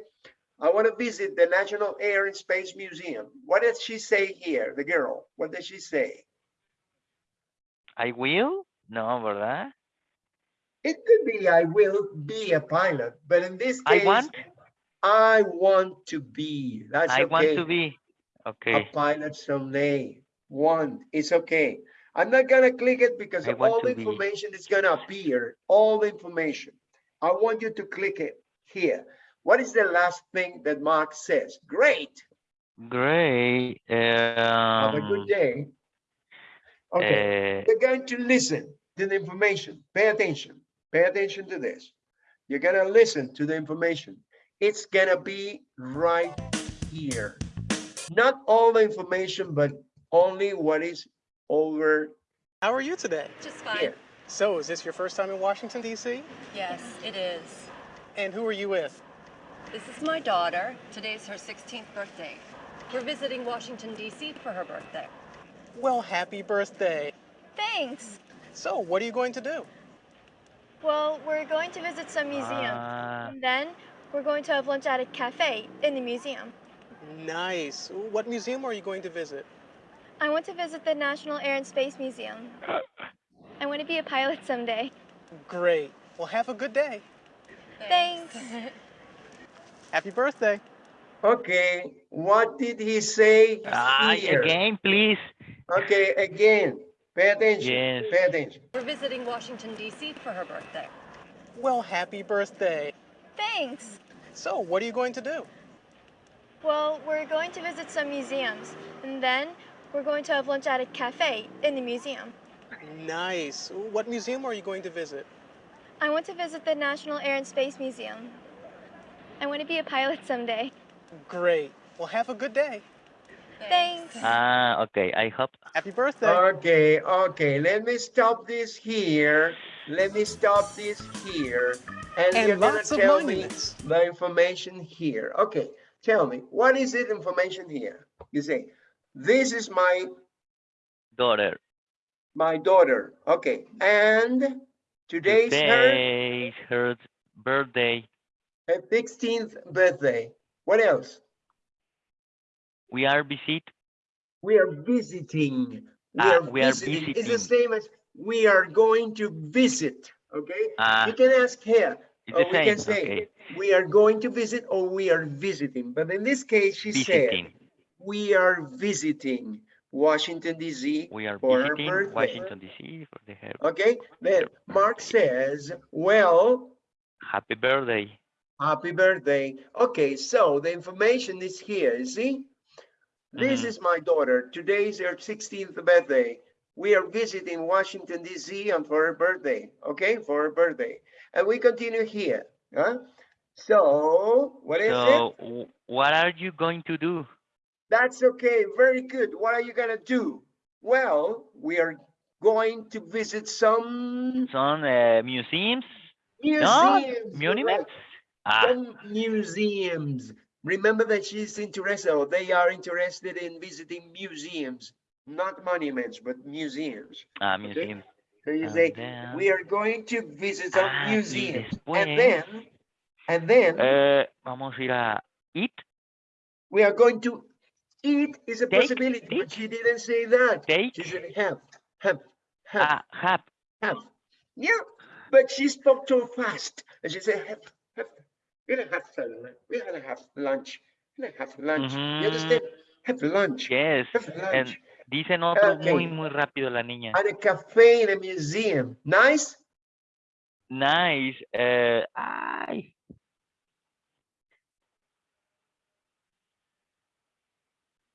I want to visit the National Air and Space Museum. What did she say here, the girl? What did she say? I will? No, ¿verdad? It could be I will be a pilot, but in this case, I want, I want to be. That's I want to be. Okay. a Okay. pilot someday. Want, it's okay. I'm not gonna click it because all the to be. information is gonna appear, all the information. I want you to click it here. What is the last thing that Mark says? Great, Great. have a good Um, day. Okay, eh, you're going to listen to the information. Pay attention, pay attention to this. You're gonna listen to the information. It's gonna be right here. Not all the information, but only what is over How are you today? Just fine. here. So, is this your first time in Washington, D.C.? Yes, it is. And who are you with? This is my daughter. Today's her 16th birthday. We're visiting Washington, D.C. for her birthday. Well, happy birthday. Thanks. So, what are you going to do? Well, we're going to visit some museums. ah, And then we're going to have lunch at a cafe in the museum. Nice. What museum are you going to visit? I want to visit the National Air and Space Museum. I want to be a pilot someday. Great. Well, have a good day. Thanks. Happy birthday. Okay, what did he say ah, again, please. Okay, again, pay attention, Yes. pay attention. We're visiting Washington, D.C. for her birthday. Well, happy birthday. Thanks. So, what are you going to do? Well, we're going to visit some museums. And then we're going to have lunch at a cafe in the museum. Nice. What museum are you going to visit? I want to visit the National Air and Space Museum. I want to be a pilot someday. Great. Well, have a good day. Thanks. Ah, okay. I hope. Happy birthday. Okay, okay, let me stop this here. Let me stop this here. And, And you're gonna lots of tell me the information here. Okay, tell me, what is it information here? You say, this is my, Daughter. my daughter. Okay, and today's her, Today's her birthday. Her 16th birthday. What else? We are visit. We are visiting. We Ah, are we are visiting. It's the same as we are going to visit, okay? Ah, You can ask here, it's or the we can same. say, Okay. we are going to visit or we are visiting. But in this case, she said, we are visiting Washington DC We are for her visiting birthday. Washington DC for the her Okay, then Mark says, well, happy birthday. Happy birthday. Okay, so the information is here, you see? This Mhm. is my daughter. Today is her 16th birthday. We are visiting Washington DC and for her birthday, okay, for her birthday. And we continue here, huh? So, what is it? So, w- what are you going to do? That's okay, very good. What are you gonna do? Well, we are going to visit some Some uh, museums? No, museums. monuments? Ah, Some museums. Remember that she's interested, or they are interested in visiting museums, not monuments, but museums. ah, okay? So you And say, then- we are going to visit some Ah, museums. después- And then, and then Eh, vamos a ir a eat, we are going to eat is a Take, possibility, but she didn't say that. take, She said have, have, have. ah, have. have. Yeah, but she spoke too fast. And she said, have. We're gonna have lunch. We're gonna have lunch. We're gonna have lunch. You understand? Have lunch. Yes. Have And dicen otro Okay. muy, muy rápido la niña. At a cafe in a museum. Nice? Nice. Eh, ay.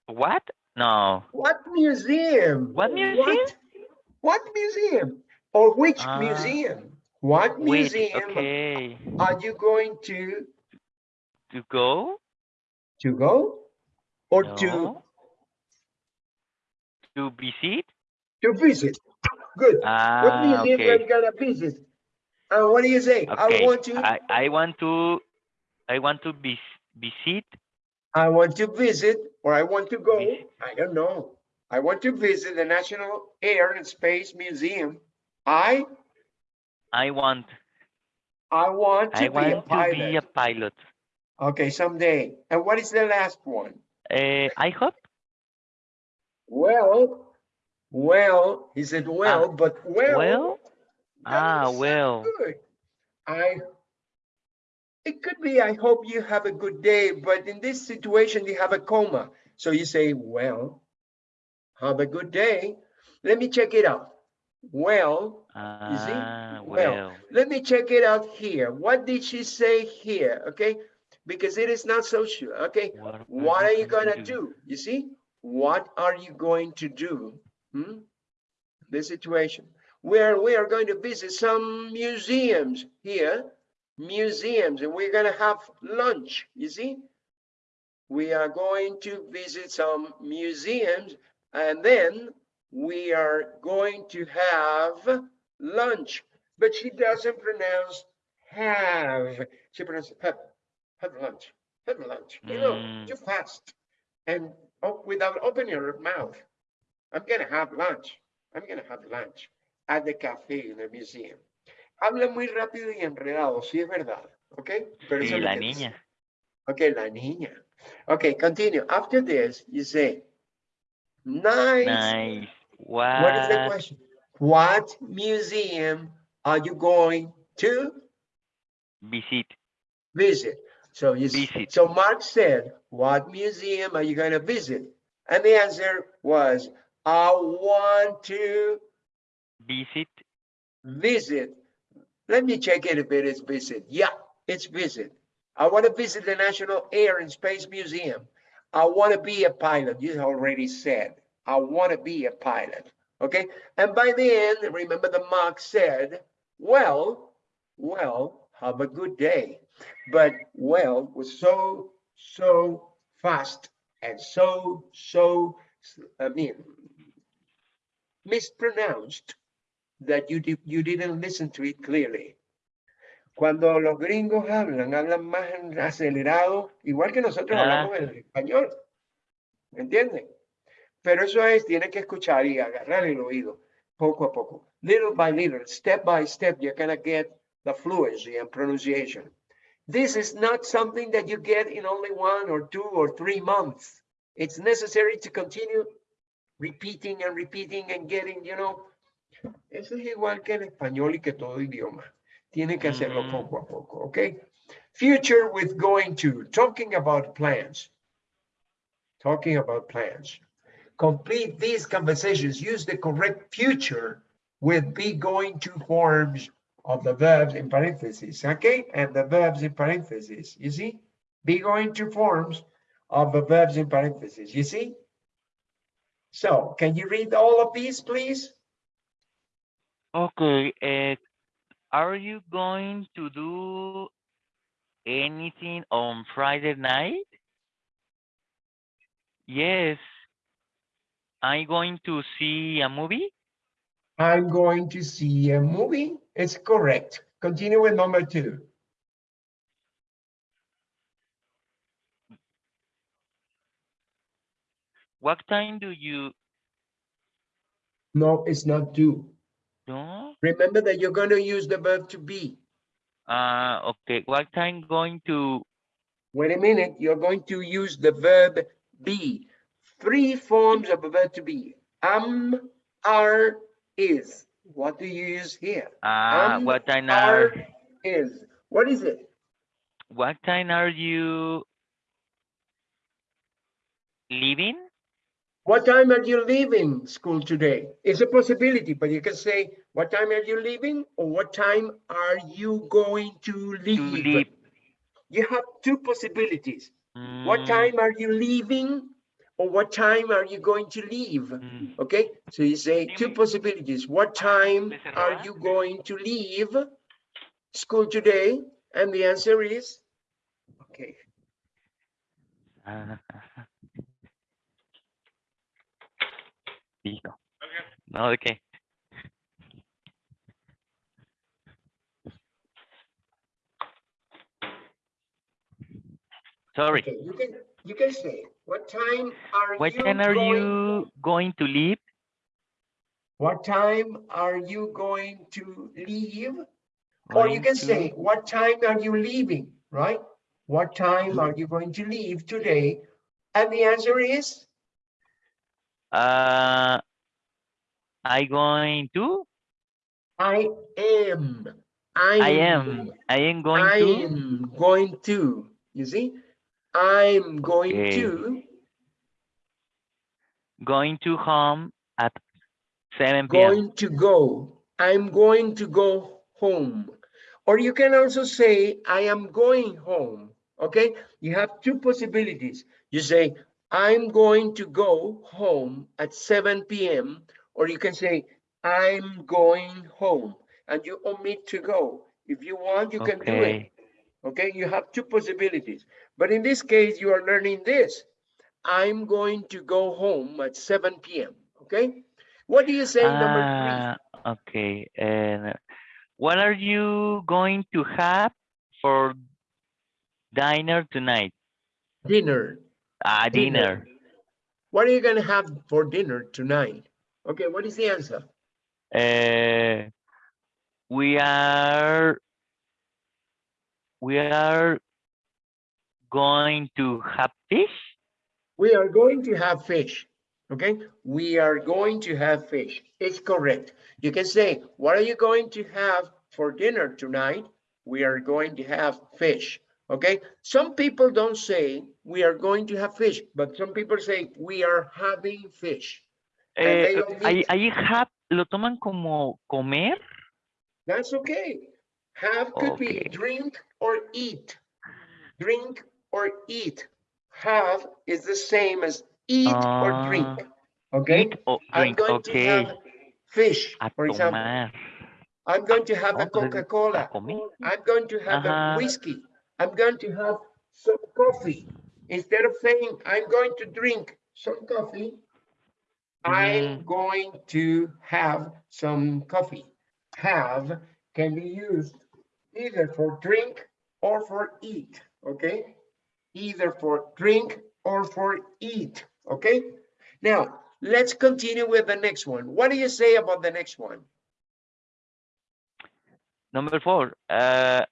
What? No. What museum? What museum? What, what museum? Or which Ah. museum? What Wait, museum okay. are you going to To go? to go? Or to No. To visit? to visit? Good. what Ah, museum are you okay. gonna visit? And what do you say? I want to. I, I want to, I want to vis visit. I want to visit or I want to go, Visit. I don't know. I want to visit the National Air and Space Museum. I, I want, I want I to be a want to be a pilot. pilot. Okay, someday. And what is the last one? Uh, I hope. Well, well, he said, well, but well. Well? Ah, well. good. I, it could be, I hope you have a good day, but in this situation, you have a coma. So you say, well, have a good day. Let me check it out. Well, You see? Well, well. let me check it out here. What did she say here? Okay, because it is not so sure. Okay, What, what are you going to gonna do? You see, what are you going to do? Hmm? The situation where we are going to visit some museums here, museums, and we're gonna have lunch. You see, we are going to visit some museums, and then we are going to have lunch. But she doesn't pronounce have. She pronounces have, have lunch, have lunch. You know, Mm. too fast and oh, without opening her mouth. I'm gonna have lunch. I'm gonna have lunch at the cafe in the museum. Habla muy rápido y enredado, sí es verdad, ¿ok? Pero la dice. niña. Okay, la niña. Okay, continue. After this, you say, nice. Nice. What is the question? What museum are you going to Visit. visit? So Visit. so Mark said, what museum are you going to visit? And the answer was, I want to Visit. visit. Let me check it if it is visit. Yeah, it's visit. I want to visit the National Air and Space Museum. I want to be a pilot. You already said, I want to be a pilot. Okay. And by the end, remember the mark said, well, well, have a good day. But well was so, so fast and so, so, I mean, mispronounced that you, di- you didn't listen to it clearly. Cuando los gringos hablan, hablan más acelerado, igual que nosotros Ah. hablamos en español. ¿Me entienden? Pero eso es, tiene que escuchar y agarrar el oído poco a poco. Little by little, step by step, you're gonna get the fluency and pronunciation. This is not something that you get in only one or two or three months. It's necessary to continue repeating and repeating and getting, you know, eso es igual que en español y que todo idioma. Tiene que hacerlo Mm. poco a poco, okay? Future with going to, talking about plans. Talking about plans. Complete these conversations. Use the correct future with be going to forms of the verbs in parentheses, okay? And the verbs in parentheses, you see? Be going to forms of the verbs in parentheses, you see? So can you read all of these, please? Okay. Uh, are you going to do anything on Friday night? Yes. I'm going to see a movie. I'm going to see a movie. It's correct. Continue with number two. What time do you No, it's not do. do? Remember that you're going to use the verb to be. Uh, okay. What time going to? Wait a minute, you're going to use the verb be. Three forms of a verb to be. Am, are, is. What do you use here? Uh, Am, what time are, are? is. What is it? What time are you leaving? What time are you leaving school today? It's a possibility, but you can say, what time are you leaving? Or what time are you going to To leave? leave. You have two possibilities. What Mm, time are you leaving? Or what time are you going to leave? Mm. Okay, so you say two possibilities. What time are you going to leave school today? And the answer is, okay, ajá. Listo. No, ¿de qué? Sorry. okay, you can, you can say, what time are What you time are going? you going to leave? What time are you going to leave? Or you can to- say, what time are you leaving, right? What time are you going to leave today? And the answer is, Uh, I going to? I am. I, I am. I am going I to. am going to. You see? I'm going Okay. to Going to home at 7 p.m. going to go. I'm going to go home. Or you can also say, I am going home. Okay? You have two possibilities. You say, I'm going to go home at 7 p.m. Or you can say, I'm going home. And you omit to go. If you want, you can do it. Okay. Okay, you have two possibilities. But in this case, you are learning this. I'm going to go home at 7 p.m. Okay? What do you say number three? okay. And what are you going to have for dinner tonight? Dinner. Ah, dinner. What are you going to have for dinner tonight? Okay, what is the answer? Uh, we are we are going to have fish. We are going to have fish. Okay, we are going to have fish. It's correct. You can say, what are you going to have for dinner tonight? We are going to have fish. Okay, some people don't say we are going to have fish, but some people say we are having fish. Eh, ahí, ahí have lo toman como comer. That's okay. Have could be drink or eat. Drink or eat. Have is the same as eat or drink. Okay? Or I'm drink. going to Okay. have fish, A for example. I'm going to have a Coca-Cola. I'm going to have a whiskey. I'm going to have some coffee. Instead of saying I'm going to drink some coffee, I'm Mhm. going to have some coffee. Have can be used either for drink or for eat, okay? Either for drink or for eat, okay? Now, let's continue with the next one. What do you say about the next one? Number four. Uh,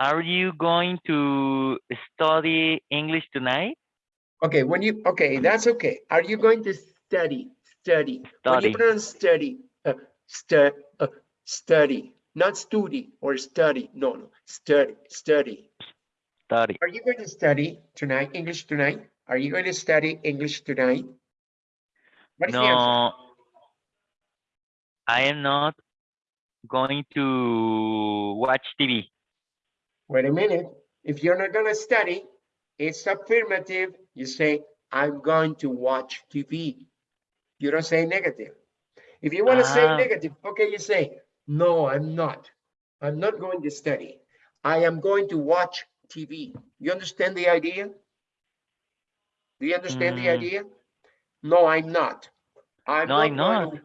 are you going to study English tonight? Okay, when you, okay, that's okay. Are you going to study, study? When you Study. pronounce study, uh, stu, uh, study, not study or study, no, no, study, study. Study. Are you going to study tonight, English tonight? Are you going to study English tonight? What is the? No, I am not going to watch TV. Wait a minute. If you're not gonna study, it's affirmative. You say, I'm going to watch TV. You don't say negative. If you want to say Ah. negative, okay, you say, no, I'm not. I'm not going to study. I am going to watch TV. You understand the idea? Do you understand the Mm. idea? No, I'm not. I'm No, I'm going to-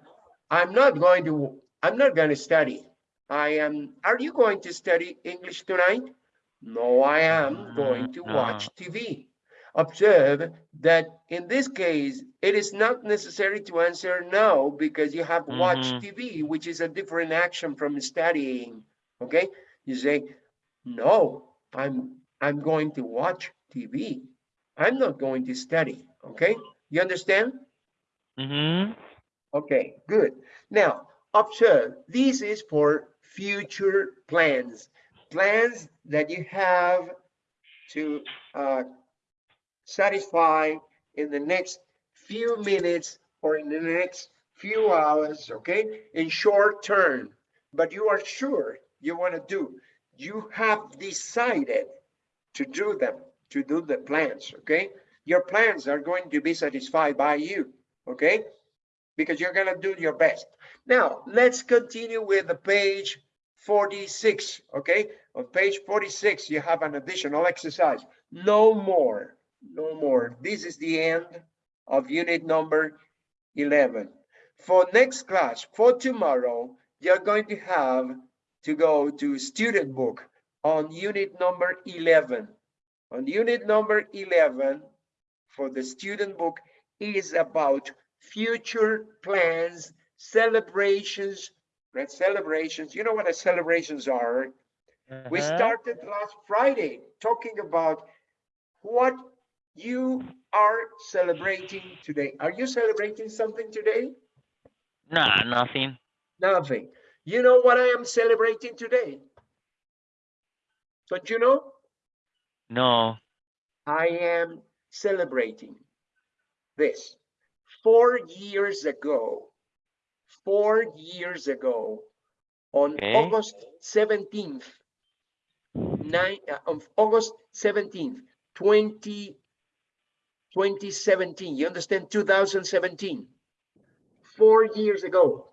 I'm not going to, I'm not going to study. I am, are you going to study English tonight? No, I am going to watch. TV. Observe that in this case, it is not necessary to answer no because you have watched Mhm. TV, which is a different action from studying. Okay? You say, no, I'm, I'm going to watch TV. I'm not going to study. Okay? You understand? Mm-hmm. Okay, good. Now, observe, this is for future plans. Plans that you have to uh, satisfy in the next few minutes or in the next few hours, okay? In short term, but you are sure you want to do. You have decided to do them, to do the plans, okay? your plans are going to be satisfied by you, okay? Because you're gonna do your best. Now, let's continue with the page 46, okay? On page 46, you have an additional exercise. No more, no more. This is the end of unit number 11. For next class, for tomorrow, you're going to have to go to student book on unit number 11. On unit number 11, for the student book, is about future plans, celebrations, right? Celebrations. You know what the celebrations are? We Uh-huh. started last Friday talking about what you are celebrating today. Are you celebrating something today? Nah, nothing. Nothing. You know what I am celebrating today? Don't you know? No. I am celebrating this. Four years ago, four years ago, on Okay. August 17th, nine, uh, on August 17th, 20, 2017, you understand, 2017. Four years ago,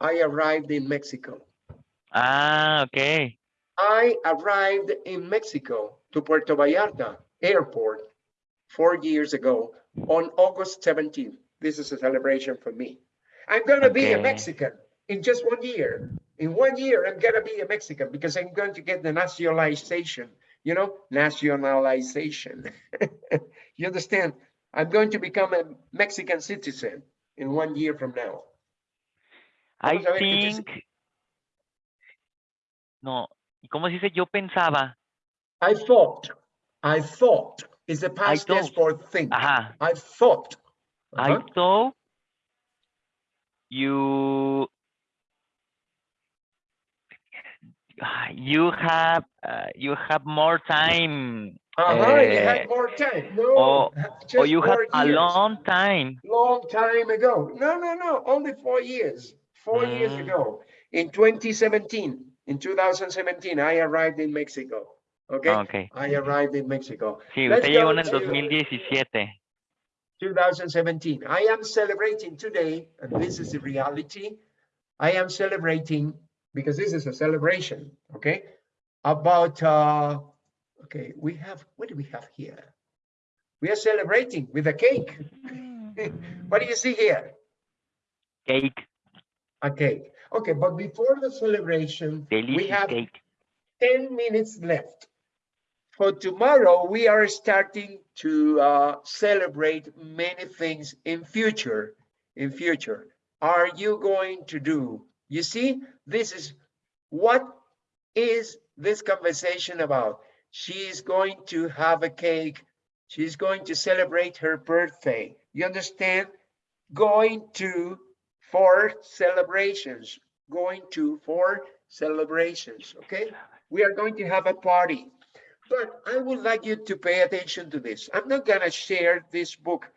I arrived in Mexico. Ah, okay. I arrived in Mexico to Puerto Vallarta airport four years ago on August 17th. This is a celebration for me. I'm gonna be a Mexican in just one year. In one year, I'm gonna be a Mexican because I'm going to get the nationalization, you know, nationalization. You understand? I'm going to become a Mexican citizen in one year from now. I Vamos a ver qué te- think. No. ¿Y cómo se dice? Yo pensaba. I thought, I thought is the past tense for think. Ajá. I thought. I Uh-huh. thought you Ah, you have uh, you have more time Uh-huh, you eh, had more time. No, or, or you have a years. long time. Long time ago. No, no, no, only four years. Four years Mm. ago. In 2017, in 2017, I arrived in Mexico. Okay? Okay. I arrived in Mexico. Sí, Let's usted llegó en el 2017. 2017. I am celebrating today, and this is the reality. I am celebrating because this is a celebration, okay? About, uh, okay, we have, what do we have here? We are celebrating with a cake. what do you see here? Cake, A cake. Okay, but before the celebration, we have cake. 10 minutes left. For tomorrow, we are starting to uh, celebrate many things in future, in future. Are you going to do? You see, this is what is this conversation about? She is going to have a cake. She's going to celebrate her birthday. You understand? Going to for celebrations, going to for celebrations, okay? We are going to have a party. But I would like you to pay attention to this. I'm not gonna share this book,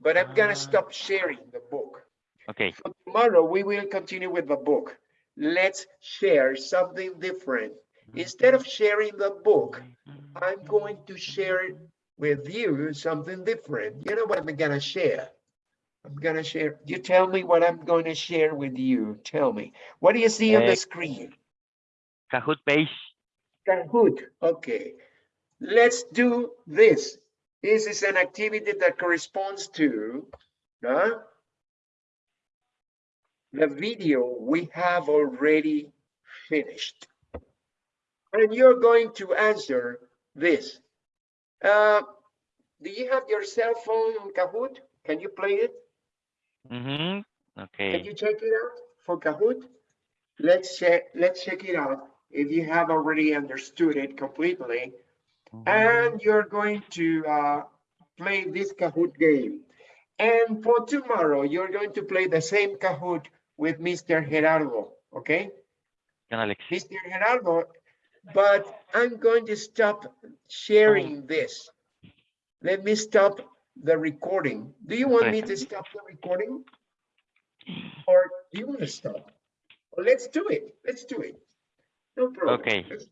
but I'm gonna ah. stop sharing the book. Okay. Tomorrow, we will continue with the book. Let's share something different. Instead of sharing the book, I'm going to share with you something different. You know what I'm gonna share? I'm gonna share, you tell me what I'm going to share with you. Tell me. What do you see on Eh, the screen? Kahoot page. Kahoot, okay. Let's do this. This is an activity that corresponds to huh, the video we have already finished. And you're going to answer this. Uh, do you have your cell phone on Kahoot? Can you play it? Mm-hmm. Can you check it out for Kahoot? Let's check, let's check it out if you have already understood it completely. And you're going to uh, play this Kahoot game. And for tomorrow, you're going to play the same Kahoot with Mr. Gerardo, okay? Mr. Gerardo, but I'm going to stop sharing this. Let me stop the recording. Do you want me to stop the recording? Or do you want to stop? Well, let's do it. Let's do it. No problem. Okay. Let's-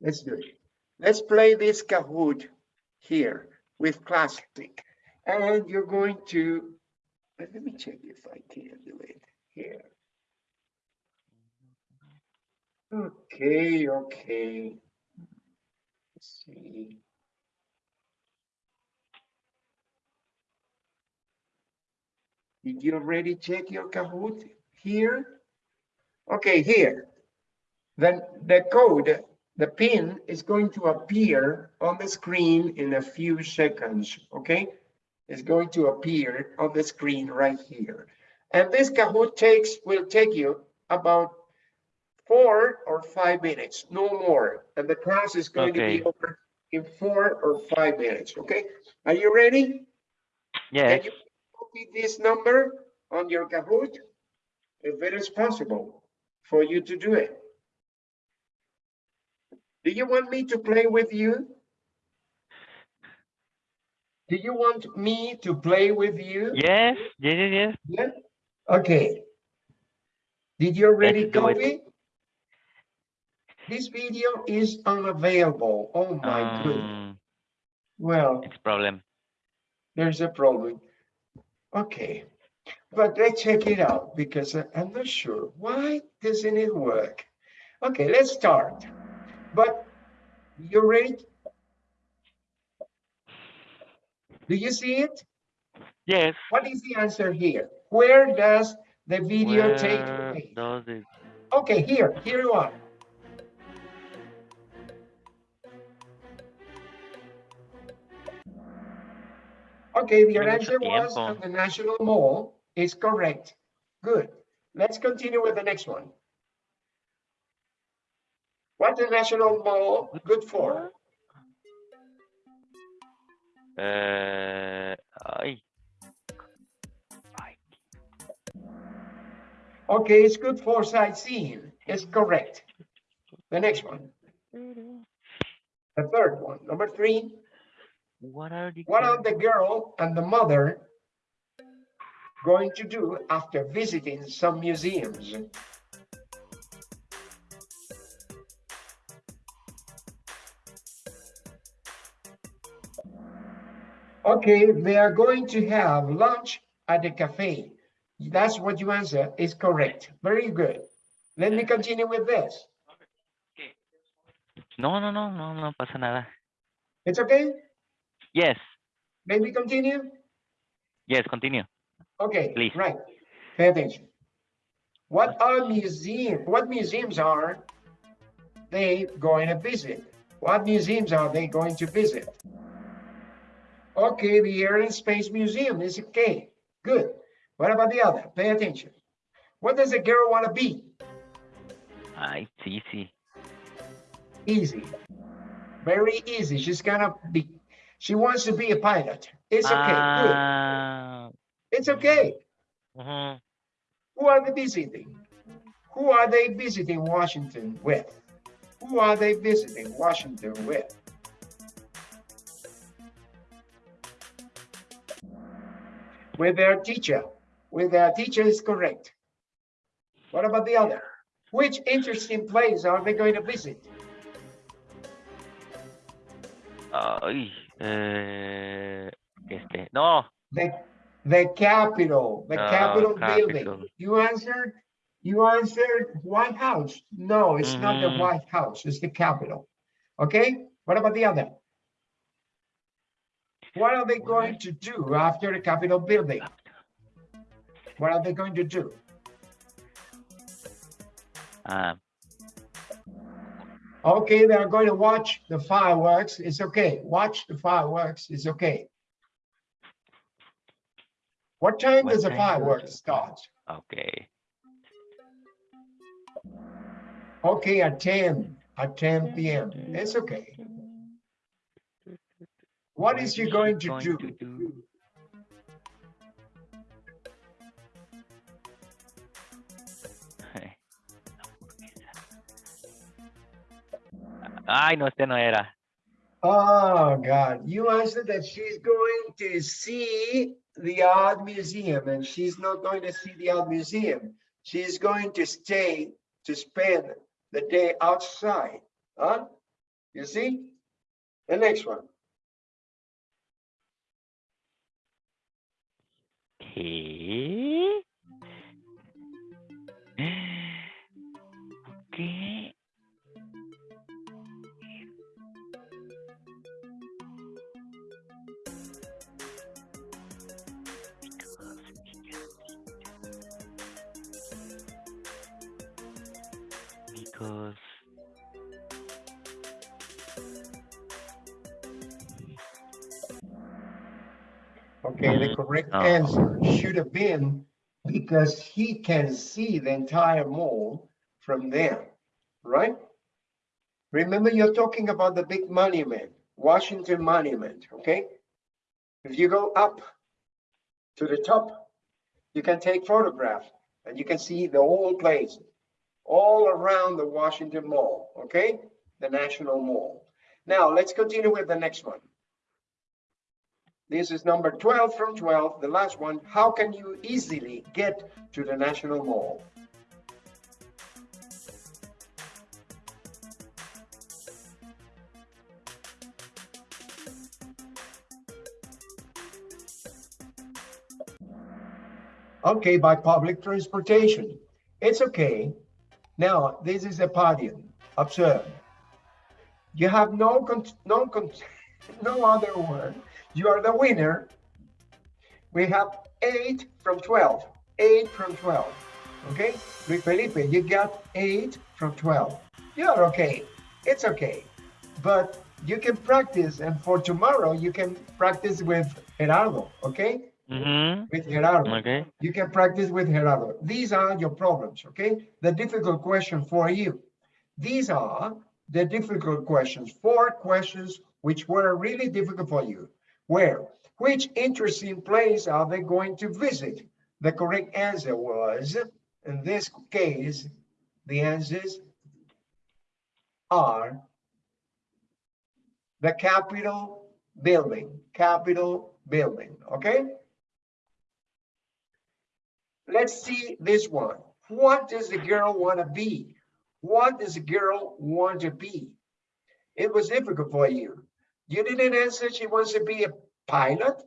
Let's do it. Let's play this Kahoot here. with plastic. And you're going to, let me check if I can do it here. Okay, okay. Let's see. Did you already check your Kahoot here? Okay, here. Then the code, the pin is going to appear on the screen in a few seconds, okay? It's going to appear on the screen right here. And this Kahoot takes, will take you about four or five minutes, no more. And the class is going to be over in four or five minutes, okay? Are you ready? Yes. Can you copy this number on your Kahoot? If it is possible for you to do it. Do you want me to play with you? Do you want me to play with you? Yes. Yes. Yes. yes. Okay. Did you already Let's copy? This video is unavailable. Oh my goodness. Um, Well, it's a problem. there's a problem. Okay, but let's check it out because I'm not sure. Why doesn't it work? Okay, let's start. But you ready? Do you see it? Yes. What is the answer here? Where does the video take Where place? does it? Okay, here, here you are. Okay, your answer was on the National Mall is correct. Good. Let's continue with the next one. What the National Mall good for? Uh, ay, Okay, it's good for sightseeing. It's correct. The next one, the third one, number three. what are the What are the girl and the mother going to do after visiting some museums? Okay, they are going to have lunch at the cafe. That's what you answer is correct. Very good. Let me continue with this. Okay. No, no, no, no, no pasa nada. It's okay? Yes. Let me continue? Yes. Continue. Okay, Please. right. Pay attention. What are museums? what museums are they going to visit? What museums are they going to visit? Okay, the Air and Space Museum is okay. Good. What about the other? Pay attention. What does a girl want to be? Ay, sí, sí. Easy. Very easy. She's gonna be, she wants to be a pilot. It's okay. Good. Ah, It's okay. ujú. Who are they visiting? Who are they visiting Washington with? Who are they visiting Washington with? With their teacher. With their teacher is correct. What about the other? Which interesting place are they going to visit? Ay, eh, este, no. The, the Capitol, the Ah, Capitol Capitol. building. You answered, you answered White House. No, it's not the Mhm. White House, it's the Capitol. Okay, what about the other? What are they going to do after the Capitol building? What are they going to do? Ah, Okay, they are going to watch the fireworks. It's okay. Watch the fireworks. It's okay. What time What does the time does fireworks start? okay. Okay, at 10, at 10 p.m. It's okay. What is she going to going do? to do? Ay, no, este no era. Oh, God. You answered that she's going to see the art museum, and she's not going to see the art museum. She's going to stay to spend the day outside. Huh? You see? The next one. Okay. Okay, the mm-hmm. correct Oh. answer should have been because he can see the entire mall from there, right? Remember, you're talking about the big monument, Washington Monument, okay? If you go up to the top, you can take photographs and you can see the whole place all around the Washington Mall, okay? The National Mall. Now, let's continue with the next one. This is number 12 from 12, the last one. How can you easily get to the National Mall? Okay, by public transportation. It's okay. Now, this is a podium. Observe. You have no, con no, con no other one. You are the winner. We have eight from 12. Eight from 12. Okay? Luis Felipe, you got eight from 12. You're okay. It's okay. But you can practice, and for tomorrow, you can practice with Gerardo. Okay? Mm-hmm. With Gerardo. Okay. You can practice with Gerardo. These are your problems, okay? The difficult question for you. These are the difficult questions, four questions which were really difficult for you. Where? Which interesting place are they going to visit? The correct answer was, in this case, the answers are the Capitol building, Capitol building, okay? Let's see this one. What does the girl want to be? What does the girl want to be? It was difficult for you. You didn't answer she wants to be a pilot.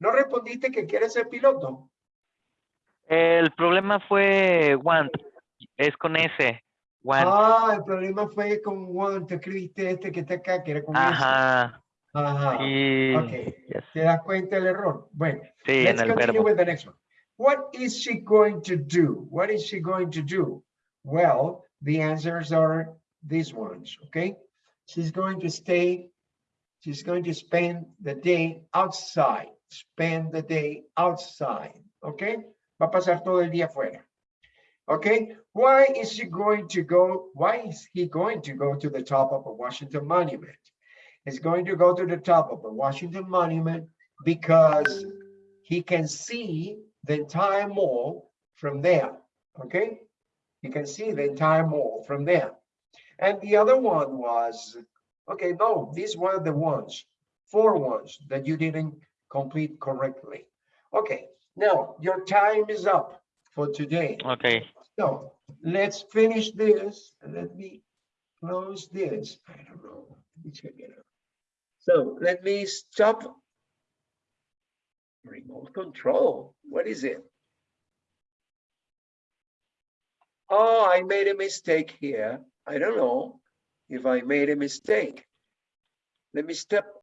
No respondiste que quiere ser piloto. El problema fue want. Es con S. Want. Ah, el problema fue con Juan. Te escribiste este que está acá, que era con ese. Ajá. Ajá. Sí. Ok. Yes. ¿Te das cuenta del error? Bueno, Sí, let's en el continue verbo. with the next one. What is she going to do? What is she going to do? Well, the answers are these ones, okay? She's going to stay, she's going to spend the day outside, spend the day outside, okay? Va a pasar todo el día afuera. Okay, why is she going to go? Why is he going to go to the top of a Washington monument? He's going to go to the top of the Washington monument because he can see the entire mall from there. Okay, you can see the entire mall from there. And the other one was, okay, no, these were the ones, four ones that you didn't complete correctly. Okay, now your time is up for today. Okay. So let's finish this let me close this. I don't know. Let me check it out. So let me stop. Remote control. What is it? Oh, I made a mistake here. I don't know if I made a mistake. Let me step